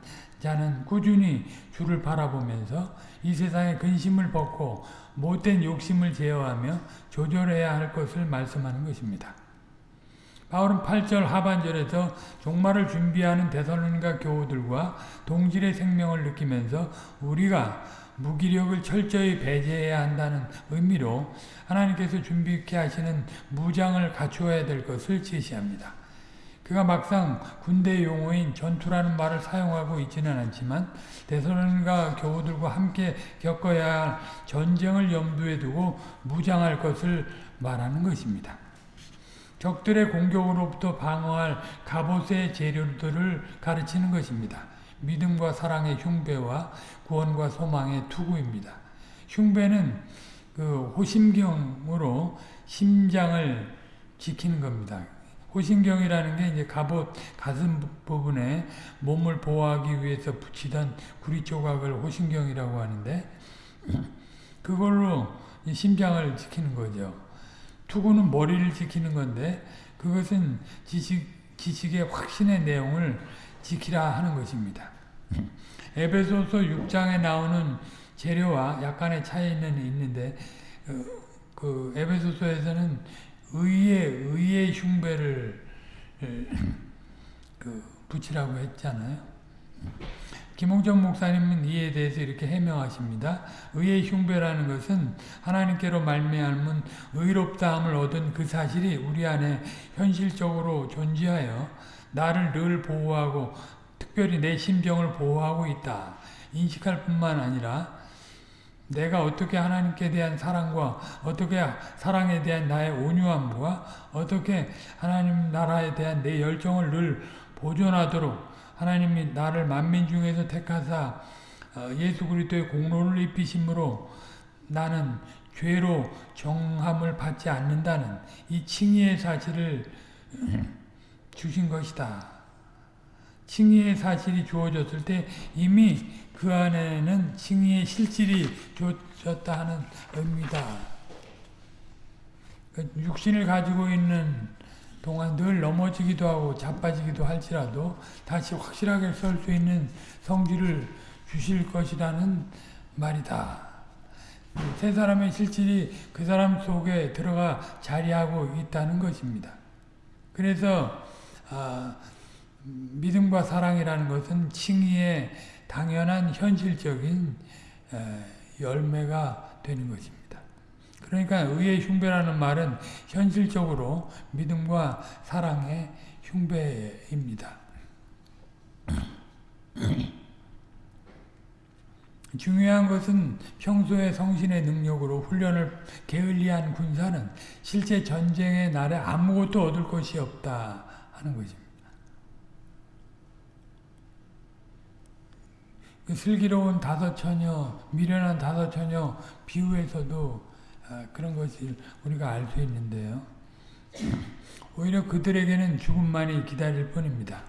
자는 꾸준히 주를 바라보면서 이 세상의 근심을 벗고 못된 욕심을 제어하며 조절해야 할 것을 말씀하는 것입니다. 바울은 8절 하반절에서 종말을 준비하는 대선론가 교우들과 동질의 생명을 느끼면서 우리가 무기력을 철저히 배제해야 한다는 의미로 하나님께서 준비케 하시는 무장을 갖추어야 될 것을 제시합니다. 그가 막상 군대 용어인 전투라는 말을 사용하고 있지는 않지만 대선론가 교우들과 함께 겪어야 할 전쟁을 염두에 두고 무장할 것을 말하는 것입니다. 적들의 공격으로부터 방어할 갑옷의 재료들을 가르치는 것입니다. 믿음과 사랑의 흉배와 구원과 소망의 투구입니다. 흉배는 그 호심경으로 심장을 지키는 겁니다. 호심경이라는 게 이제 갑옷 가슴 부분에 몸을 보호하기 위해서 붙이던 구리 조각을 호심경이라고 하는데 그걸로 심장을 지키는 거죠. 투구는 머리를 지키는 건데 그것은 지식, 지식의 확신의 내용을 지키라 하는 것입니다. 에베소서 6장에 나오는 재료와 약간의 차이는 있는데 그, 그 에베소서에서는 의의 의의 흉배를 [laughs] 그 붙이라고 했잖아요. 김홍전 목사님은 이에 대해서 이렇게 해명하십니다. 의의 흉배라는 것은 하나님께로 말미암은 의롭다함을 얻은 그 사실이 우리 안에 현실적으로 존재하여 나를 늘 보호하고 특별히 내 심정을 보호하고 있다. 인식할 뿐만 아니라 내가 어떻게 하나님께 대한 사랑과 어떻게 사랑에 대한 나의 온유함과 어떻게 하나님 나라에 대한 내 열정을 늘 보존하도록 하나님이 나를 만민 중에서 택하사 예수 그리스도의 공로를 입히심으로 나는 죄로 정함을 받지 않는다는 이 칭의의 사실을 주신 것이다. 칭의의 사실이 주어졌을 때 이미 그 안에는 칭의의 실질이 주어졌다 하는 의미다. 육신을 가지고 있는 동안 늘 넘어지기도 하고 자빠지기도 할지라도 다시 확실하게 설 수 있는 성질을 주실 것이라는 말이다. 세 사람의 실질이 그 사람 속에 들어가 자리하고 있다는 것입니다. 그래서 아, 믿음과 사랑이라는 것은 칭의의 당연한 현실적인 열매가 되는 것입니다. 그러니까 의의 흉배라는 말은 현실적으로 믿음과 사랑의 흉배입니다. [clears throat] 중요한 것은 평소의 성신의 능력으로 훈련을 게을리한 군사는 실제 전쟁의 날에 아무것도 얻을 것이 없다 하는 것입니다. 그 슬기로운 다섯 처녀, 미련한 다섯 처녀 비유에서도 아, 그런 것을 우리가 알 수 있는데요. 오히려 그들에게는 죽음만이 기다릴 뿐입니다.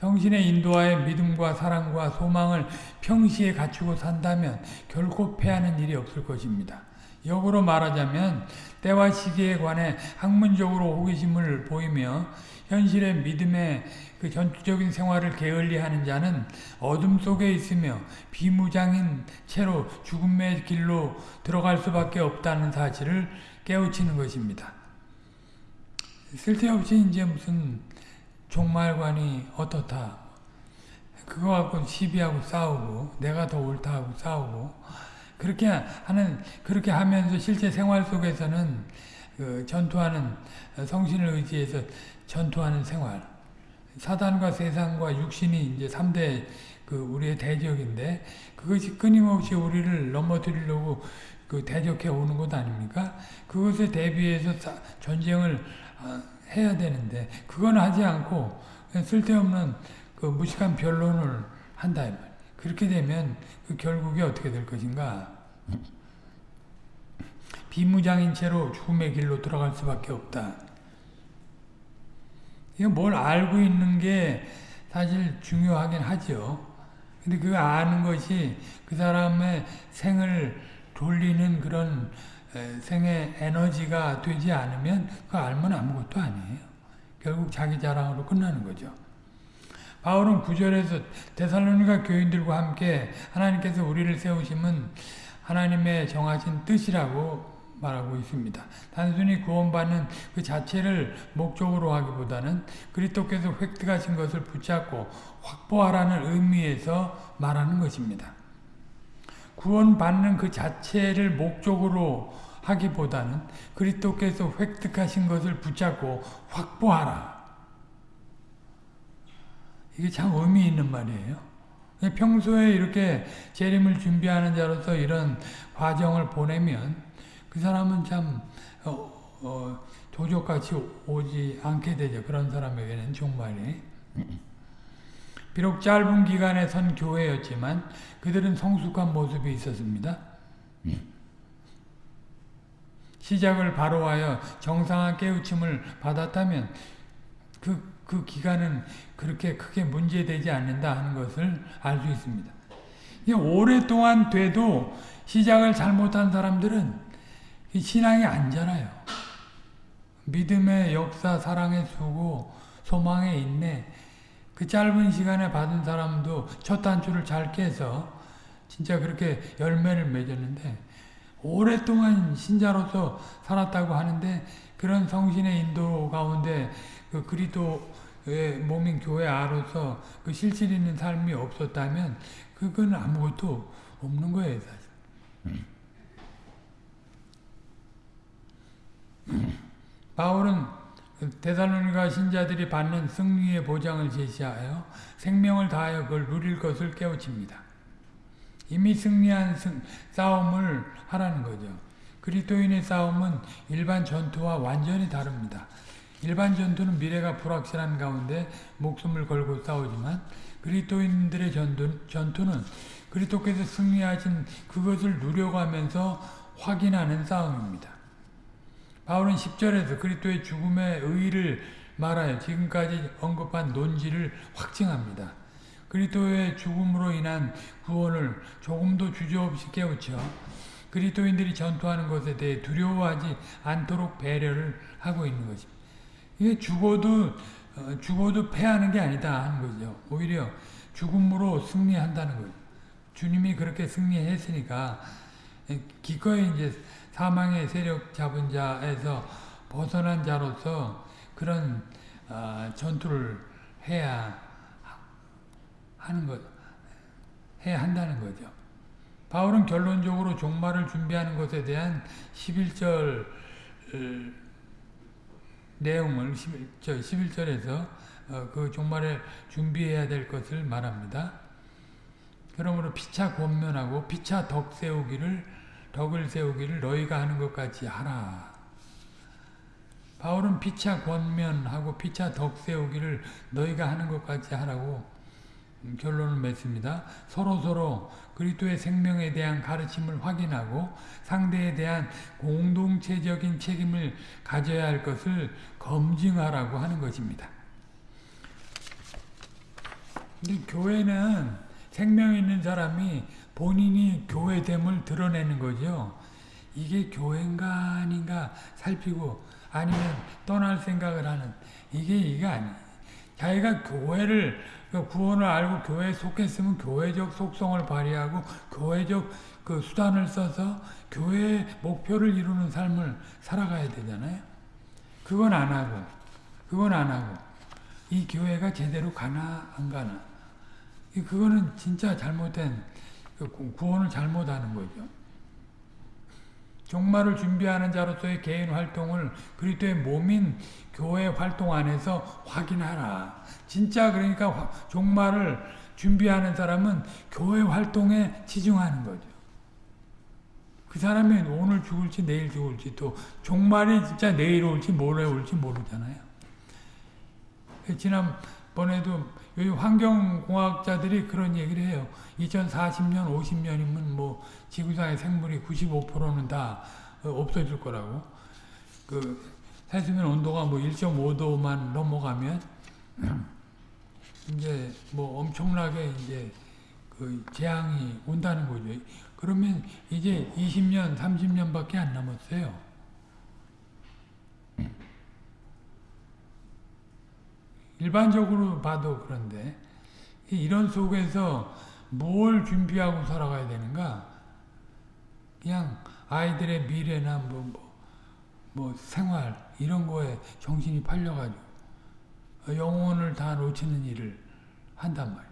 성신의 인도하에 믿음과 사랑과 소망을 평시에 갖추고 산다면 결코 패하는 일이 없을 것입니다. 역으로 말하자면 때와 시기에 관해 학문적으로 호기심을 보이며 현실의 믿음의 그 전투적인 생활을 게을리하는 자는 어둠 속에 있으며 비무장인 채로 죽음의 길로 들어갈 수밖에 없다는 사실을 깨우치는 것입니다. 쓸데없이 이제 무슨 종말관이 어떻다. 그거 갖고 시비하고 싸우고 내가 더 옳다 하고 싸우고 그렇게 하는 그렇게 하면서 실제 생활 속에서는 그 전투하는 성신을 의지해서 전투하는 생활. 사단과 세상과 육신이 이제 3대 그 우리의 대적인데 그것이 끊임없이 우리를 넘어뜨리려고 그 대적해 오는 것 아닙니까? 그것에 대비해서 전쟁을 아, 해야 되는데 그건 하지 않고 쓸데없는 그 무식한 변론을 한다 그렇게 되면 그 결국이 어떻게 될 것인가? 비무장인 채로 죽음의 길로 들어갈 수밖에 없다. 이거 뭘 알고 있는 게 사실 중요하긴 하죠. 근데 그 아는 것이 그 사람의 생을 돌리는 그런 생의 에너지가 되지 않으면 그 알면 아무것도 아니에요. 결국 자기 자랑으로 끝나는 거죠. 바울은 구절에서 데살로니가 교인들과 함께 하나님께서 우리를 세우심은 하나님의 정하신 뜻이라고 말하고 있습니다. 단순히 구원받는 그 자체를 목적으로 하기보다는 그리스도께서 획득하신 것을 붙잡고 확보하라는 의미에서 말하는 것입니다. 구원받는 그 자체를 목적으로 하기보다는 그리스도께서 획득하신 것을 붙잡고 확보하라. 이게 참 의미 있는 말이에요. 평소에 이렇게 재림을 준비하는 자로서 이런 과정을 보내면 그 사람은 참 어, 어, 도적같이 오지 않게 되죠. 그런 사람에게는 정말이. 비록 짧은 기간에 선 교회였지만 그들은 성숙한 모습이 있었습니다. 시작을 바로하여 정상한 깨우침을 받았다면 그, 그 기간은 그렇게 크게 문제되지 않는다 하는 것을 알 수 있습니다. 오랫동안 돼도 시작을 잘못한 사람들은 신앙이 안 자라요. 믿음의 역사, 사랑의 수고, 소망의 인내, 그 짧은 시간에 받은 사람도 첫 단추를 잘 깨서 진짜 그렇게 열매를 맺었는데 오랫동안 신자로서 살았다고 하는데 그런 성신의 인도 가운데 그 그리스도의 몸인 교회 아로서 그 실질 있는 삶이 없었다면 그건 아무것도 없는 거예요, 사실. 음. 바울은 대살로니가 신자들이 받는 승리의 보장을 제시하여 생명을 다하여 그걸 누릴 것을 깨우칩니다. 이미 승리한 승, 싸움을 하라는 거죠. 그리스도인의 싸움은 일반 전투와 완전히 다릅니다. 일반 전투는 미래가 불확실한 가운데 목숨을 걸고 싸우지만 그리스도인들의 전투, 전투는 그리스도께서 승리하신 그것을 누려가면서 확인하는 싸움입니다. 바울은 10절에서 그리스도의 죽음의 의의를 말하여 지금까지 언급한 논지를 확증합니다. 그리스도의 죽음으로 인한 구원을 조금도 주저없이 깨우쳐 그리스도인들이 전투하는 것에 대해 두려워하지 않도록 배려를 하고 있는 것입니다. 이게 죽어도 어, 죽어도 패하는 게 아니다 하는 거죠. 오히려 죽음으로 승리한다는 거죠. 주님이 그렇게 승리했으니까 기꺼이 이제 사망의 세력 잡은 자에서 벗어난 자로서 그런 어, 전투를 해야 하는 것, 해야 한다는 거죠. 바울은 결론적으로 종말을 준비하는 것에 대한 11절 내용을 11절, 11절에서 어, 그 종말을 준비해야 될 것을 말합니다. 그러므로 피차 권면하고 피차 덕 세우기를 덕을 세우기를 너희가 하는 것 같이 하라. 바울은 피차 권면하고 피차 덕 세우기를 너희가 하는 것 같이 하라고 결론을 맺습니다. 서로 서로 그리스도의 생명에 대한 가르침을 확인하고 상대에 대한 공동체적인 책임을 가져야 할 것을 검증하라고 하는 것입니다. 교회는 생명 있는 사람이 본인이 교회됨을 드러내는 거죠. 이게 교회인가 아닌가 살피고 아니면 떠날 생각을 하는 이게 이게 아니 자기가 교회를 그 구원을 알고 교회에 속했으면 교회적 속성을 발휘하고 교회적 그 수단을 써서 교회의 목표를 이루는 삶을 살아가야 되잖아요. 그건 안 하고 그건 안 하고 이 교회가 제대로 가나 안 가나 그거는 진짜 잘못된 그 구원을 잘못하는 거죠. 종말을 준비하는 자로서의 개인 활동을 그리스도의 몸인 교회 활동 안에서 확인하라. 진짜 그러니까 종말을 준비하는 사람은 교회 활동에 치중하는 거죠. 그 사람이 오늘 죽을지 내일 죽을지 또 종말이 진짜 내일 올지 모레 올지 모르잖아요. 지난번에도 환경공학자들이 그런 얘기를 해요. 2040년, 50년이면 뭐 지구상의 생물이 95%는 다 어, 없어질 거라고. 그 해수면 온도가 뭐 1.5도만 넘어가면 [clears throat] 이제 뭐 엄청나게 이제 그 재앙이 온다는 거죠. 그러면 이제 20년, 30년밖에 안 남았어요. 일반적으로 봐도 그런데 이런 속에서 뭘 준비하고 살아가야 되는가? 그냥 아이들의 미래나 뭐, 뭐, 뭐 생활 이런 거에 정신이 팔려가지고 영혼을 다 놓치는 일을 한단 말이에요.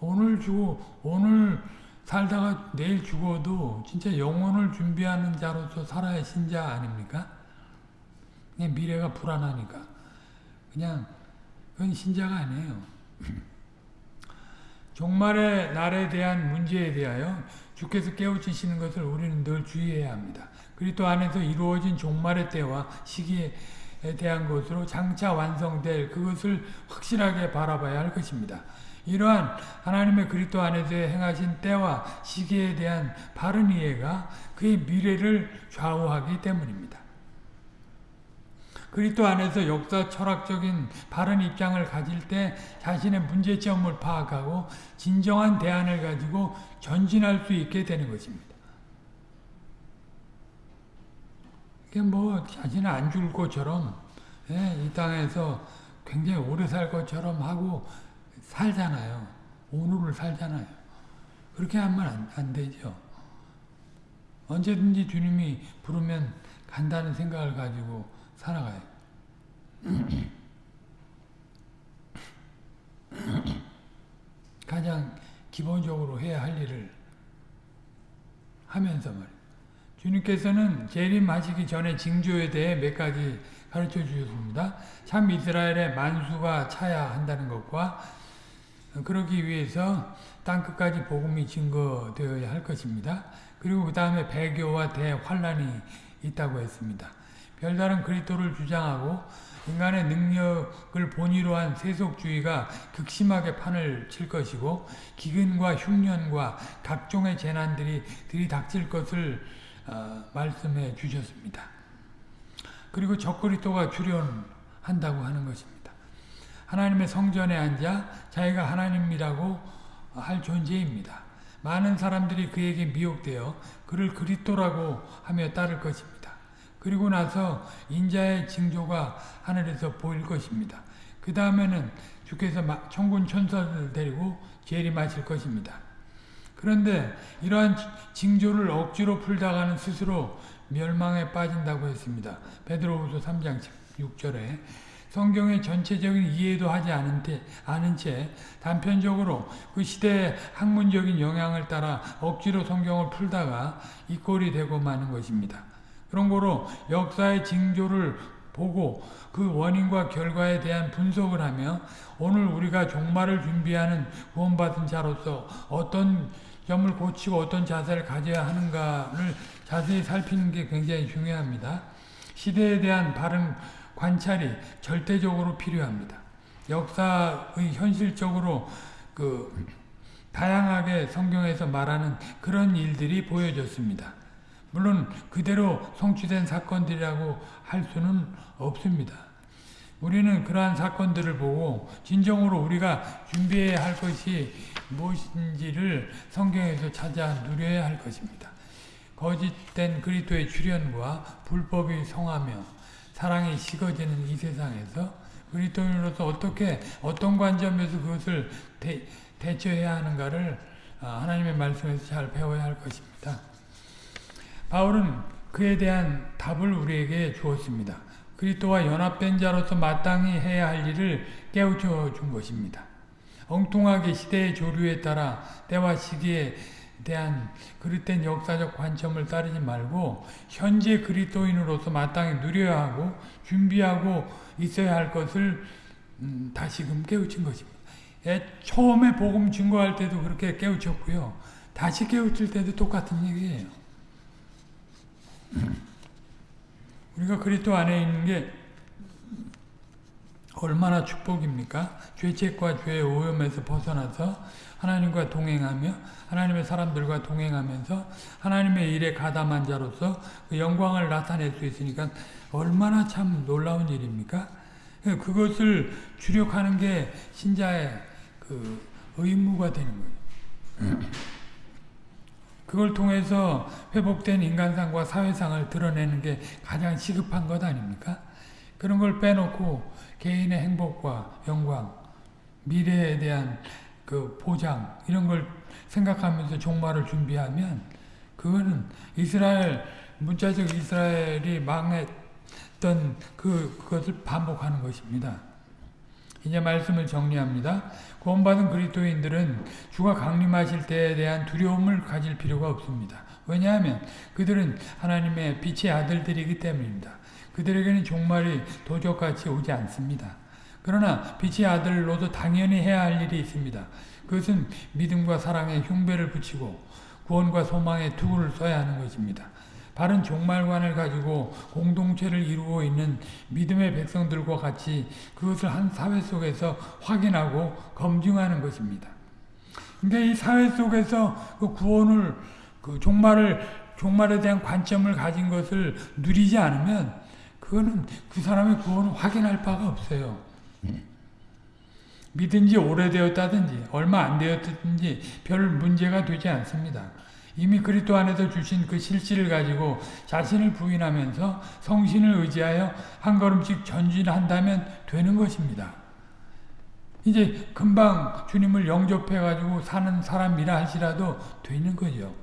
오늘 죽어 오늘 살다가 내일 죽어도 진짜 영혼을 준비하는 자로서 살아야 신자 아닙니까? 그냥 미래가 불안하니까 그냥 그건 신자가 아니에요. 종말의 날에 대한 문제에 대하여 주께서 깨우치시는 것을 우리는 늘 주의해야 합니다. 그리스도 안에서 이루어진 종말의 때와 시기에 대한 것으로 장차 완성될 그것을 확실하게 바라봐야 할 것입니다. 이러한 하나님의 그리스도 안에서 행하신 때와 시기에 대한 바른 이해가 그의 미래를 좌우하기 때문입니다. 그리스도 안에서 역사 철학적인 바른 입장을 가질 때 자신의 문제점을 파악하고 진정한 대안을 가지고 전진할 수 있게 되는 것입니다. 이게 뭐 자신은 안 죽을 것처럼 예, 이 땅에서 굉장히 오래 살 것처럼 하고 살잖아요. 오늘을 살잖아요. 그렇게 하면 안, 안 되죠. 언제든지 주님이 부르면 간다는 생각을 가지고 살아가요. 가장 기본적으로 해야 할 일을 하면서 말이에요. 주님께서는 재림하시기 전에 징조에 대해 몇 가지 가르쳐 주셨습니다. 참 이스라엘의 만수가 차야 한다는 것과 그러기 위해서 땅끝까지 복음이 증거되어야 할 것입니다. 그리고 그 다음에 배교와 대환란이 있다고 했습니다. 별다른 그리스도를 주장하고 인간의 능력을 본위로 한 세속주의가 극심하게 판을 칠 것이고 기근과 흉년과 각종의 재난들이 들이닥칠 것을 어, 말씀해 주셨습니다. 그리고 적그리스도가 출현한다고 하는 것입니다. 하나님의 성전에 앉아 자기가 하나님이라고 할 존재입니다. 많은 사람들이 그에게 미혹되어 그를 그리스도라고 하며 따를 것입니다. 그리고 나서 인자의 징조가 하늘에서 보일 것입니다. 그 다음에는 주께서 천군 천사를 데리고 재림하실 것입니다. 그런데 이러한 징조를 억지로 풀다가는 스스로 멸망에 빠진다고 했습니다. 베드로후서 3장 6절에 성경의 전체적인 이해도 하지 않은, 때, 않은 채 단편적으로 그 시대의 학문적인 영향을 따라 억지로 성경을 풀다가 이 꼴이 되고 마는 것입니다. 그런 거로 역사의 징조를 보고 그 원인과 결과에 대한 분석을 하며 오늘 우리가 종말을 준비하는 구원받은 자로서 어떤 점을 고치고 어떤 자세를 가져야 하는가를 자세히 살피는 게 굉장히 중요합니다. 시대에 대한 바른 관찰이 절대적으로 필요합니다. 역사의 현실적으로 그 다양하게 성경에서 말하는 그런 일들이 보여졌습니다. 물론 그대로 성취된 사건들이라고 할 수는 없습니다. 우리는 그러한 사건들을 보고 진정으로 우리가 준비해야 할 것이 무엇인지를 성경에서 찾아 누려야 할 것입니다. 거짓된 그리스도의 출현과 불법이 성하며 사랑이 식어지는 이 세상에서 그리스도인으로서 어떻게 어떤 관점에서 그것을 대, 대처해야 하는가를 아, 하나님의 말씀에서 잘 배워야 할 것입니다. 바울은 그에 대한 답을 우리에게 주었습니다. 그리스도와 연합된 자로서 마땅히 해야 할 일을 깨우쳐 준 것입니다. 엉뚱하게 시대의 조류에 따라 때와 시기에 대한 그릇된 역사적 관점을 따르지 말고 현재 그리스도인으로서 마땅히 누려야 하고 준비하고 있어야 할 것을 음, 다시금 깨우친 것입니다. 예, 처음에 복음 증거할 때도 그렇게 깨우쳤고요. 다시 깨우칠 때도 똑같은 얘기예요. 우리가 그리스도 안에 있는 게 얼마나 축복입니까? 죄책과 죄의 오염에서 벗어나서 하나님과 동행하며 하나님의 사람들과 동행하면서 하나님의 일에 가담한 자로서 그 영광을 나타낼 수 있으니까 얼마나 참 놀라운 일입니까? 그것을 주력하는 게 신자의 그 의무가 되는 거예요. 그걸 통해서 회복된 인간상과 사회상을 드러내는 게 가장 시급한 것 아닙니까? 그런 걸 빼놓고 개인의 행복과 영광, 미래에 대한 그 보장 이런 걸 생각하면서 종말을 준비하면 그거는 이스라엘 문자적 이스라엘이 망했던 그 그것을 반복하는 것입니다. 이제 말씀을 정리합니다. 구원받은 그리스도인들은 주가 강림하실 때에 대한 두려움을 가질 필요가 없습니다. 왜냐하면 그들은 하나님의 빛의 아들들이기 때문입니다. 그들에게는 종말이 도적같이 오지 않습니다. 그러나 빛의 아들로도 당연히 해야 할 일이 있습니다. 그것은 믿음과 사랑에 흉배를 붙이고 구원과 소망의 투구를 써야 하는 것입니다. 바른 종말관을 가지고 공동체를 이루고 있는 믿음의 백성들과 같이 그것을 한 사회 속에서 확인하고 검증하는 것입니다. 그러니까 이 사회 속에서 그 구원을 그 종말을 종말에 대한 관점을 가진 것을 누리지 않으면 그거는 그 사람의 구원을 확인할 바가 없어요. 믿은 지 오래되었다든지 얼마 안 되었든지 별 문제가 되지 않습니다. 이미 그리스도 안에서 주신 그 실질을 가지고 자신을 부인하면서 성신을 의지하여 한 걸음씩 전진한다면 되는 것입니다. 이제 금방 주님을 영접해가지고 사는 사람이라 할지라도 되는 거죠.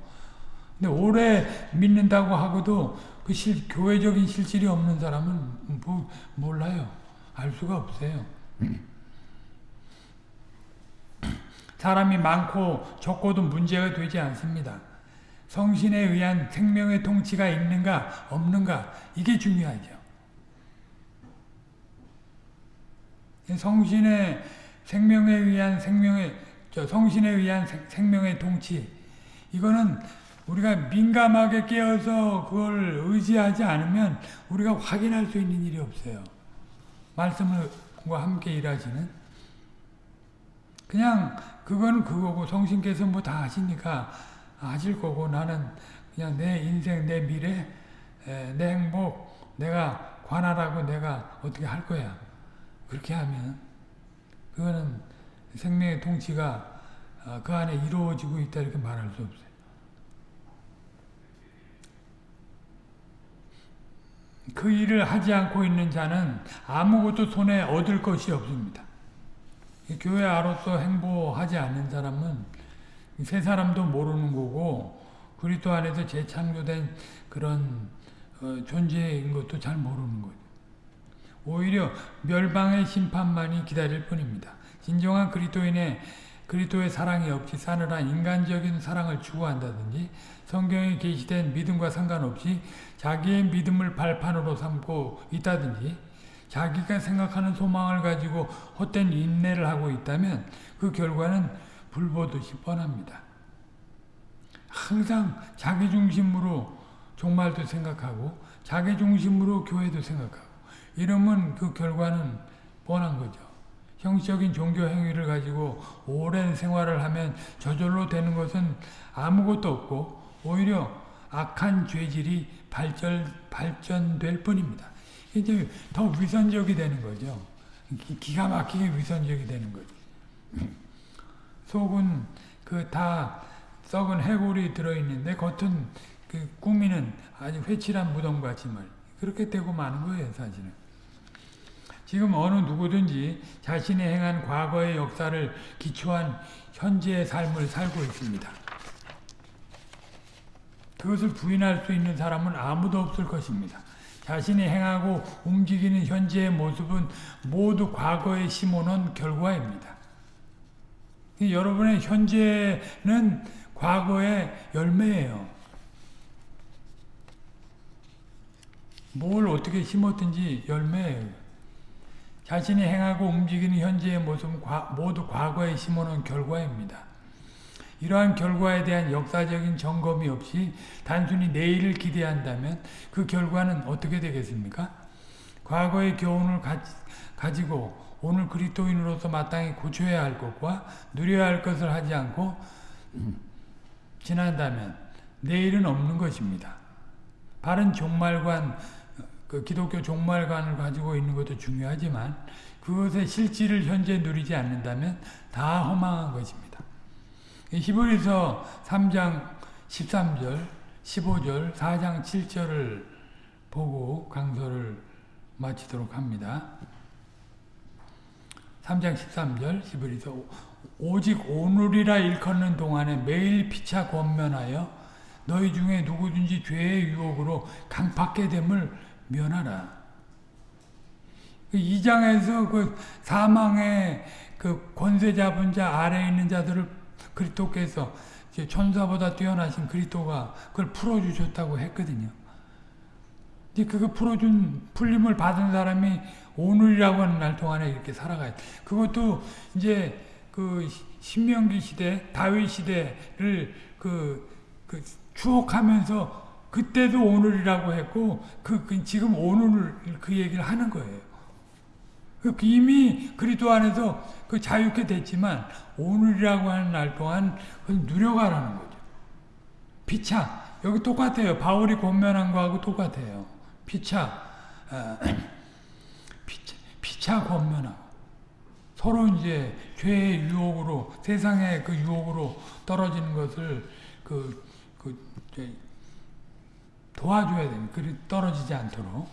근데 오래 믿는다고 하고도 그 실, 교회적인 실질이 없는 사람은 뭐, 몰라요. 알 수가 없어요. 사람이 많고 적고도 문제가 되지 않습니다. 성신에 의한 생명의 통치가 있는가 없는가 이게 중요하죠. 성신의 생명에 의한 생명의 저 성신에 의한 생명의 통치 이거는 우리가 민감하게 깨어서 그걸 의지하지 않으면 우리가 확인할 수 있는 일이 없어요. 말씀과 함께 일하시는 그냥 그건 그거고 성신께서 뭐 다 하시니까 하실 거고 나는 그냥 내 인생, 내 미래, 내 행복, 내가 관할하고 내가 어떻게 할 거야. 그렇게 하면 그거는 생명의 통치가 어, 그 안에 이루어지고 있다 이렇게 말할 수 없어요. 그 일을 하지 않고 있는 자는 아무것도 손에 얻을 것이 없습니다. 교회 아로서 행보하지 않는 사람은 세 사람도 모르는 거고 그리스도 안에서 재창조된 그런 어, 존재인 것도 잘 모르는 거죠. 오히려 멸방의 심판만이 기다릴 뿐입니다. 진정한 그리스도인의 그리스도의 사랑이 없이 싸늘한 인간적인 사랑을 추구한다든지 성경에 게시된 믿음과 상관없이 자기의 믿음을 발판으로 삼고 있다든지 자기가 생각하는 소망을 가지고 헛된 인내를 하고 있다면 그 결과는 불보듯이 뻔합니다. 항상 자기 중심으로 종말도 생각하고 자기 중심으로 교회도 생각하고 이러면 그 결과는 뻔한 거죠. 형식적인 종교 행위를 가지고 오랜 생활을 하면 저절로 되는 것은 아무것도 없고 오히려 악한 죄질이 발전, 발전될 뿐입니다. 이제 더 위선적이 되는 거죠. 기가 막히게 위선적이 되는 거죠. 속은 그 다 썩은 해골이 들어있는데 겉은 그 꾸미는 아주 회칠한 무덤같이 말 그렇게 되고 마는 거예요 사실은. 지금 어느 누구든지 자신이 행한 과거의 역사를 기초한 현재의 삶을 살고 있습니다. 그것을 부인할 수 있는 사람은 아무도 없을 것입니다. 자신이 행하고 움직이는 현재의 모습은 모두 과거에 심어놓은 결과입니다. 여러분의 현재는 과거의 열매예요. 뭘 어떻게 심었든지 열매예요. 자신이 행하고 움직이는 현재의 모습은 모두 과거에 심어놓은 결과입니다. 이러한 결과에 대한 역사적인 점검이 없이 단순히 내일을 기대한다면 그 결과는 어떻게 되겠습니까? 과거의 교훈을 가, 지고 오늘 그리스도인으로서 마땅히 고쳐야 할 것과 누려야 할 것을 하지 않고 지난다면 내일은 없는 것입니다. 바른 종말관, 그 기독교 종말관을 가지고 있는 것도 중요하지만 그것의 실질을 현재 누리지 않는다면 다 허망한 것입니다. 히브리서 3장 13절, 15절, 4장 7절을 보고 강서를 마치도록 합니다. 3장 13절 히브리서 오직 오늘이라 일컫는 동안에 매일 피차 권면하여 너희 중에 누구든지 죄의 유혹으로 강팍게 됨을 면하라. 그 2장에서 그 사망의 그 권세 잡은 자 아래에 있는 자들을 그리스도께서 이제 천사보다 뛰어나신 그리스도가 그걸 풀어주셨다고 했거든요. 이제 그거 풀어준 풀림을 받은 사람이 오늘이라고 하는 날 동안에 이렇게 살아가야 돼. 그것도 이제 그 신명기 시대, 다윗 시대를 그, 그 추억하면서 그때도 오늘이라고 했고 그, 그 지금 오늘 그 얘기를 하는 거예요. 그 이미 그리스도 안에서 그 자유케 됐지만 오늘이라고 하는 날 동안 그걸 누려가라는 거죠. 피차 여기 똑같아요. 바울이 권면한 거하고 똑같아요. 피차 어, [clears throat] 피차, 권면하고 서로 이제 죄의 유혹으로 세상의 그 유혹으로 떨어지는 것을 그, 그 도와줘야 됩니다. 그리 떨어지지 않도록.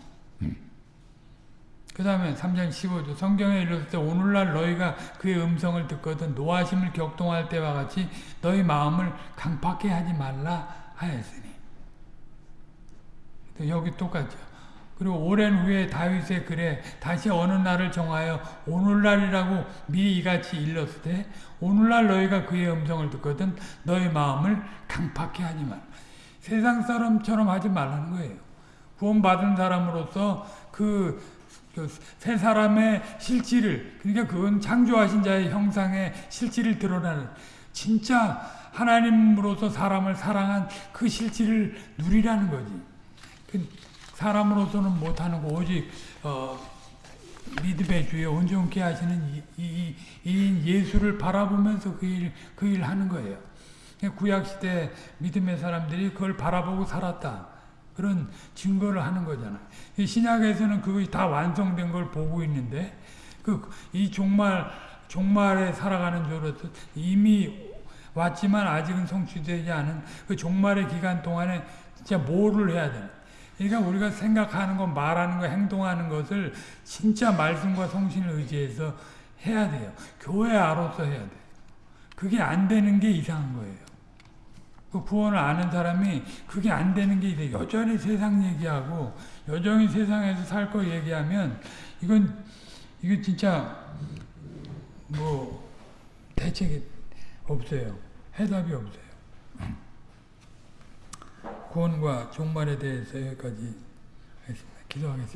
그 다음에 3장 15절 성경에 이르렀을 때 오늘날 너희가 그의 음성을 듣거든 노하심을 격동할 때와 같이 너희 마음을 강팍해 하지 말라 하였으니 또 여기 똑같죠. 그리고 오랜 후에 다윗의 글에 다시 어느 날을 정하여 오늘날이라고 미리 이같이 일렀을 때 오늘날 너희가 그의 음성을 듣거든 너희 마음을 강팍해 하지 말라. 세상 사람처럼 하지 말라는 거예요. 구원받은 사람으로서 그 세 사람의 실질을 그러니까 그건 창조하신 자의 형상의 실질을 드러나는 진짜 하나님으로서 사람을 사랑한 그 실질을 누리라는 거지. 그 사람으로서는 못하는 거 오직 어, 믿음의 주에 온전케 하시는 이, 이, 이 예수를 바라보면서 그 일, 그 일 하는 거예요. 구약시대 믿음의 사람들이 그걸 바라보고 살았다. 그런 증거를 하는 거잖아요. 신약에서는 그것이 다 완성된 걸 보고 있는데 그 이 종말 종말에 살아가는 저로서 이미 왔지만 아직은 성취되지 않은 그 종말의 기간 동안에 진짜 뭐를 해야 되나? 그러니까 우리가 생각하는 것, 말하는 것, 행동하는 것을 진짜 말씀과 성신을 의지해서 해야 돼요. 교회 아로서 해야 돼요. 그게 안 되는 게 이상한 거예요. 그 구원을 아는 사람이 그게 안 되는 게 이제 여전히 세상 얘기하고 여전히 세상에서 살 거 얘기하면 이건 이거 진짜 뭐 대책이 없어요. 해답이 없어요. 구원과 종말에 대해서 여기까지 하겠습니다. 기도하겠습니다.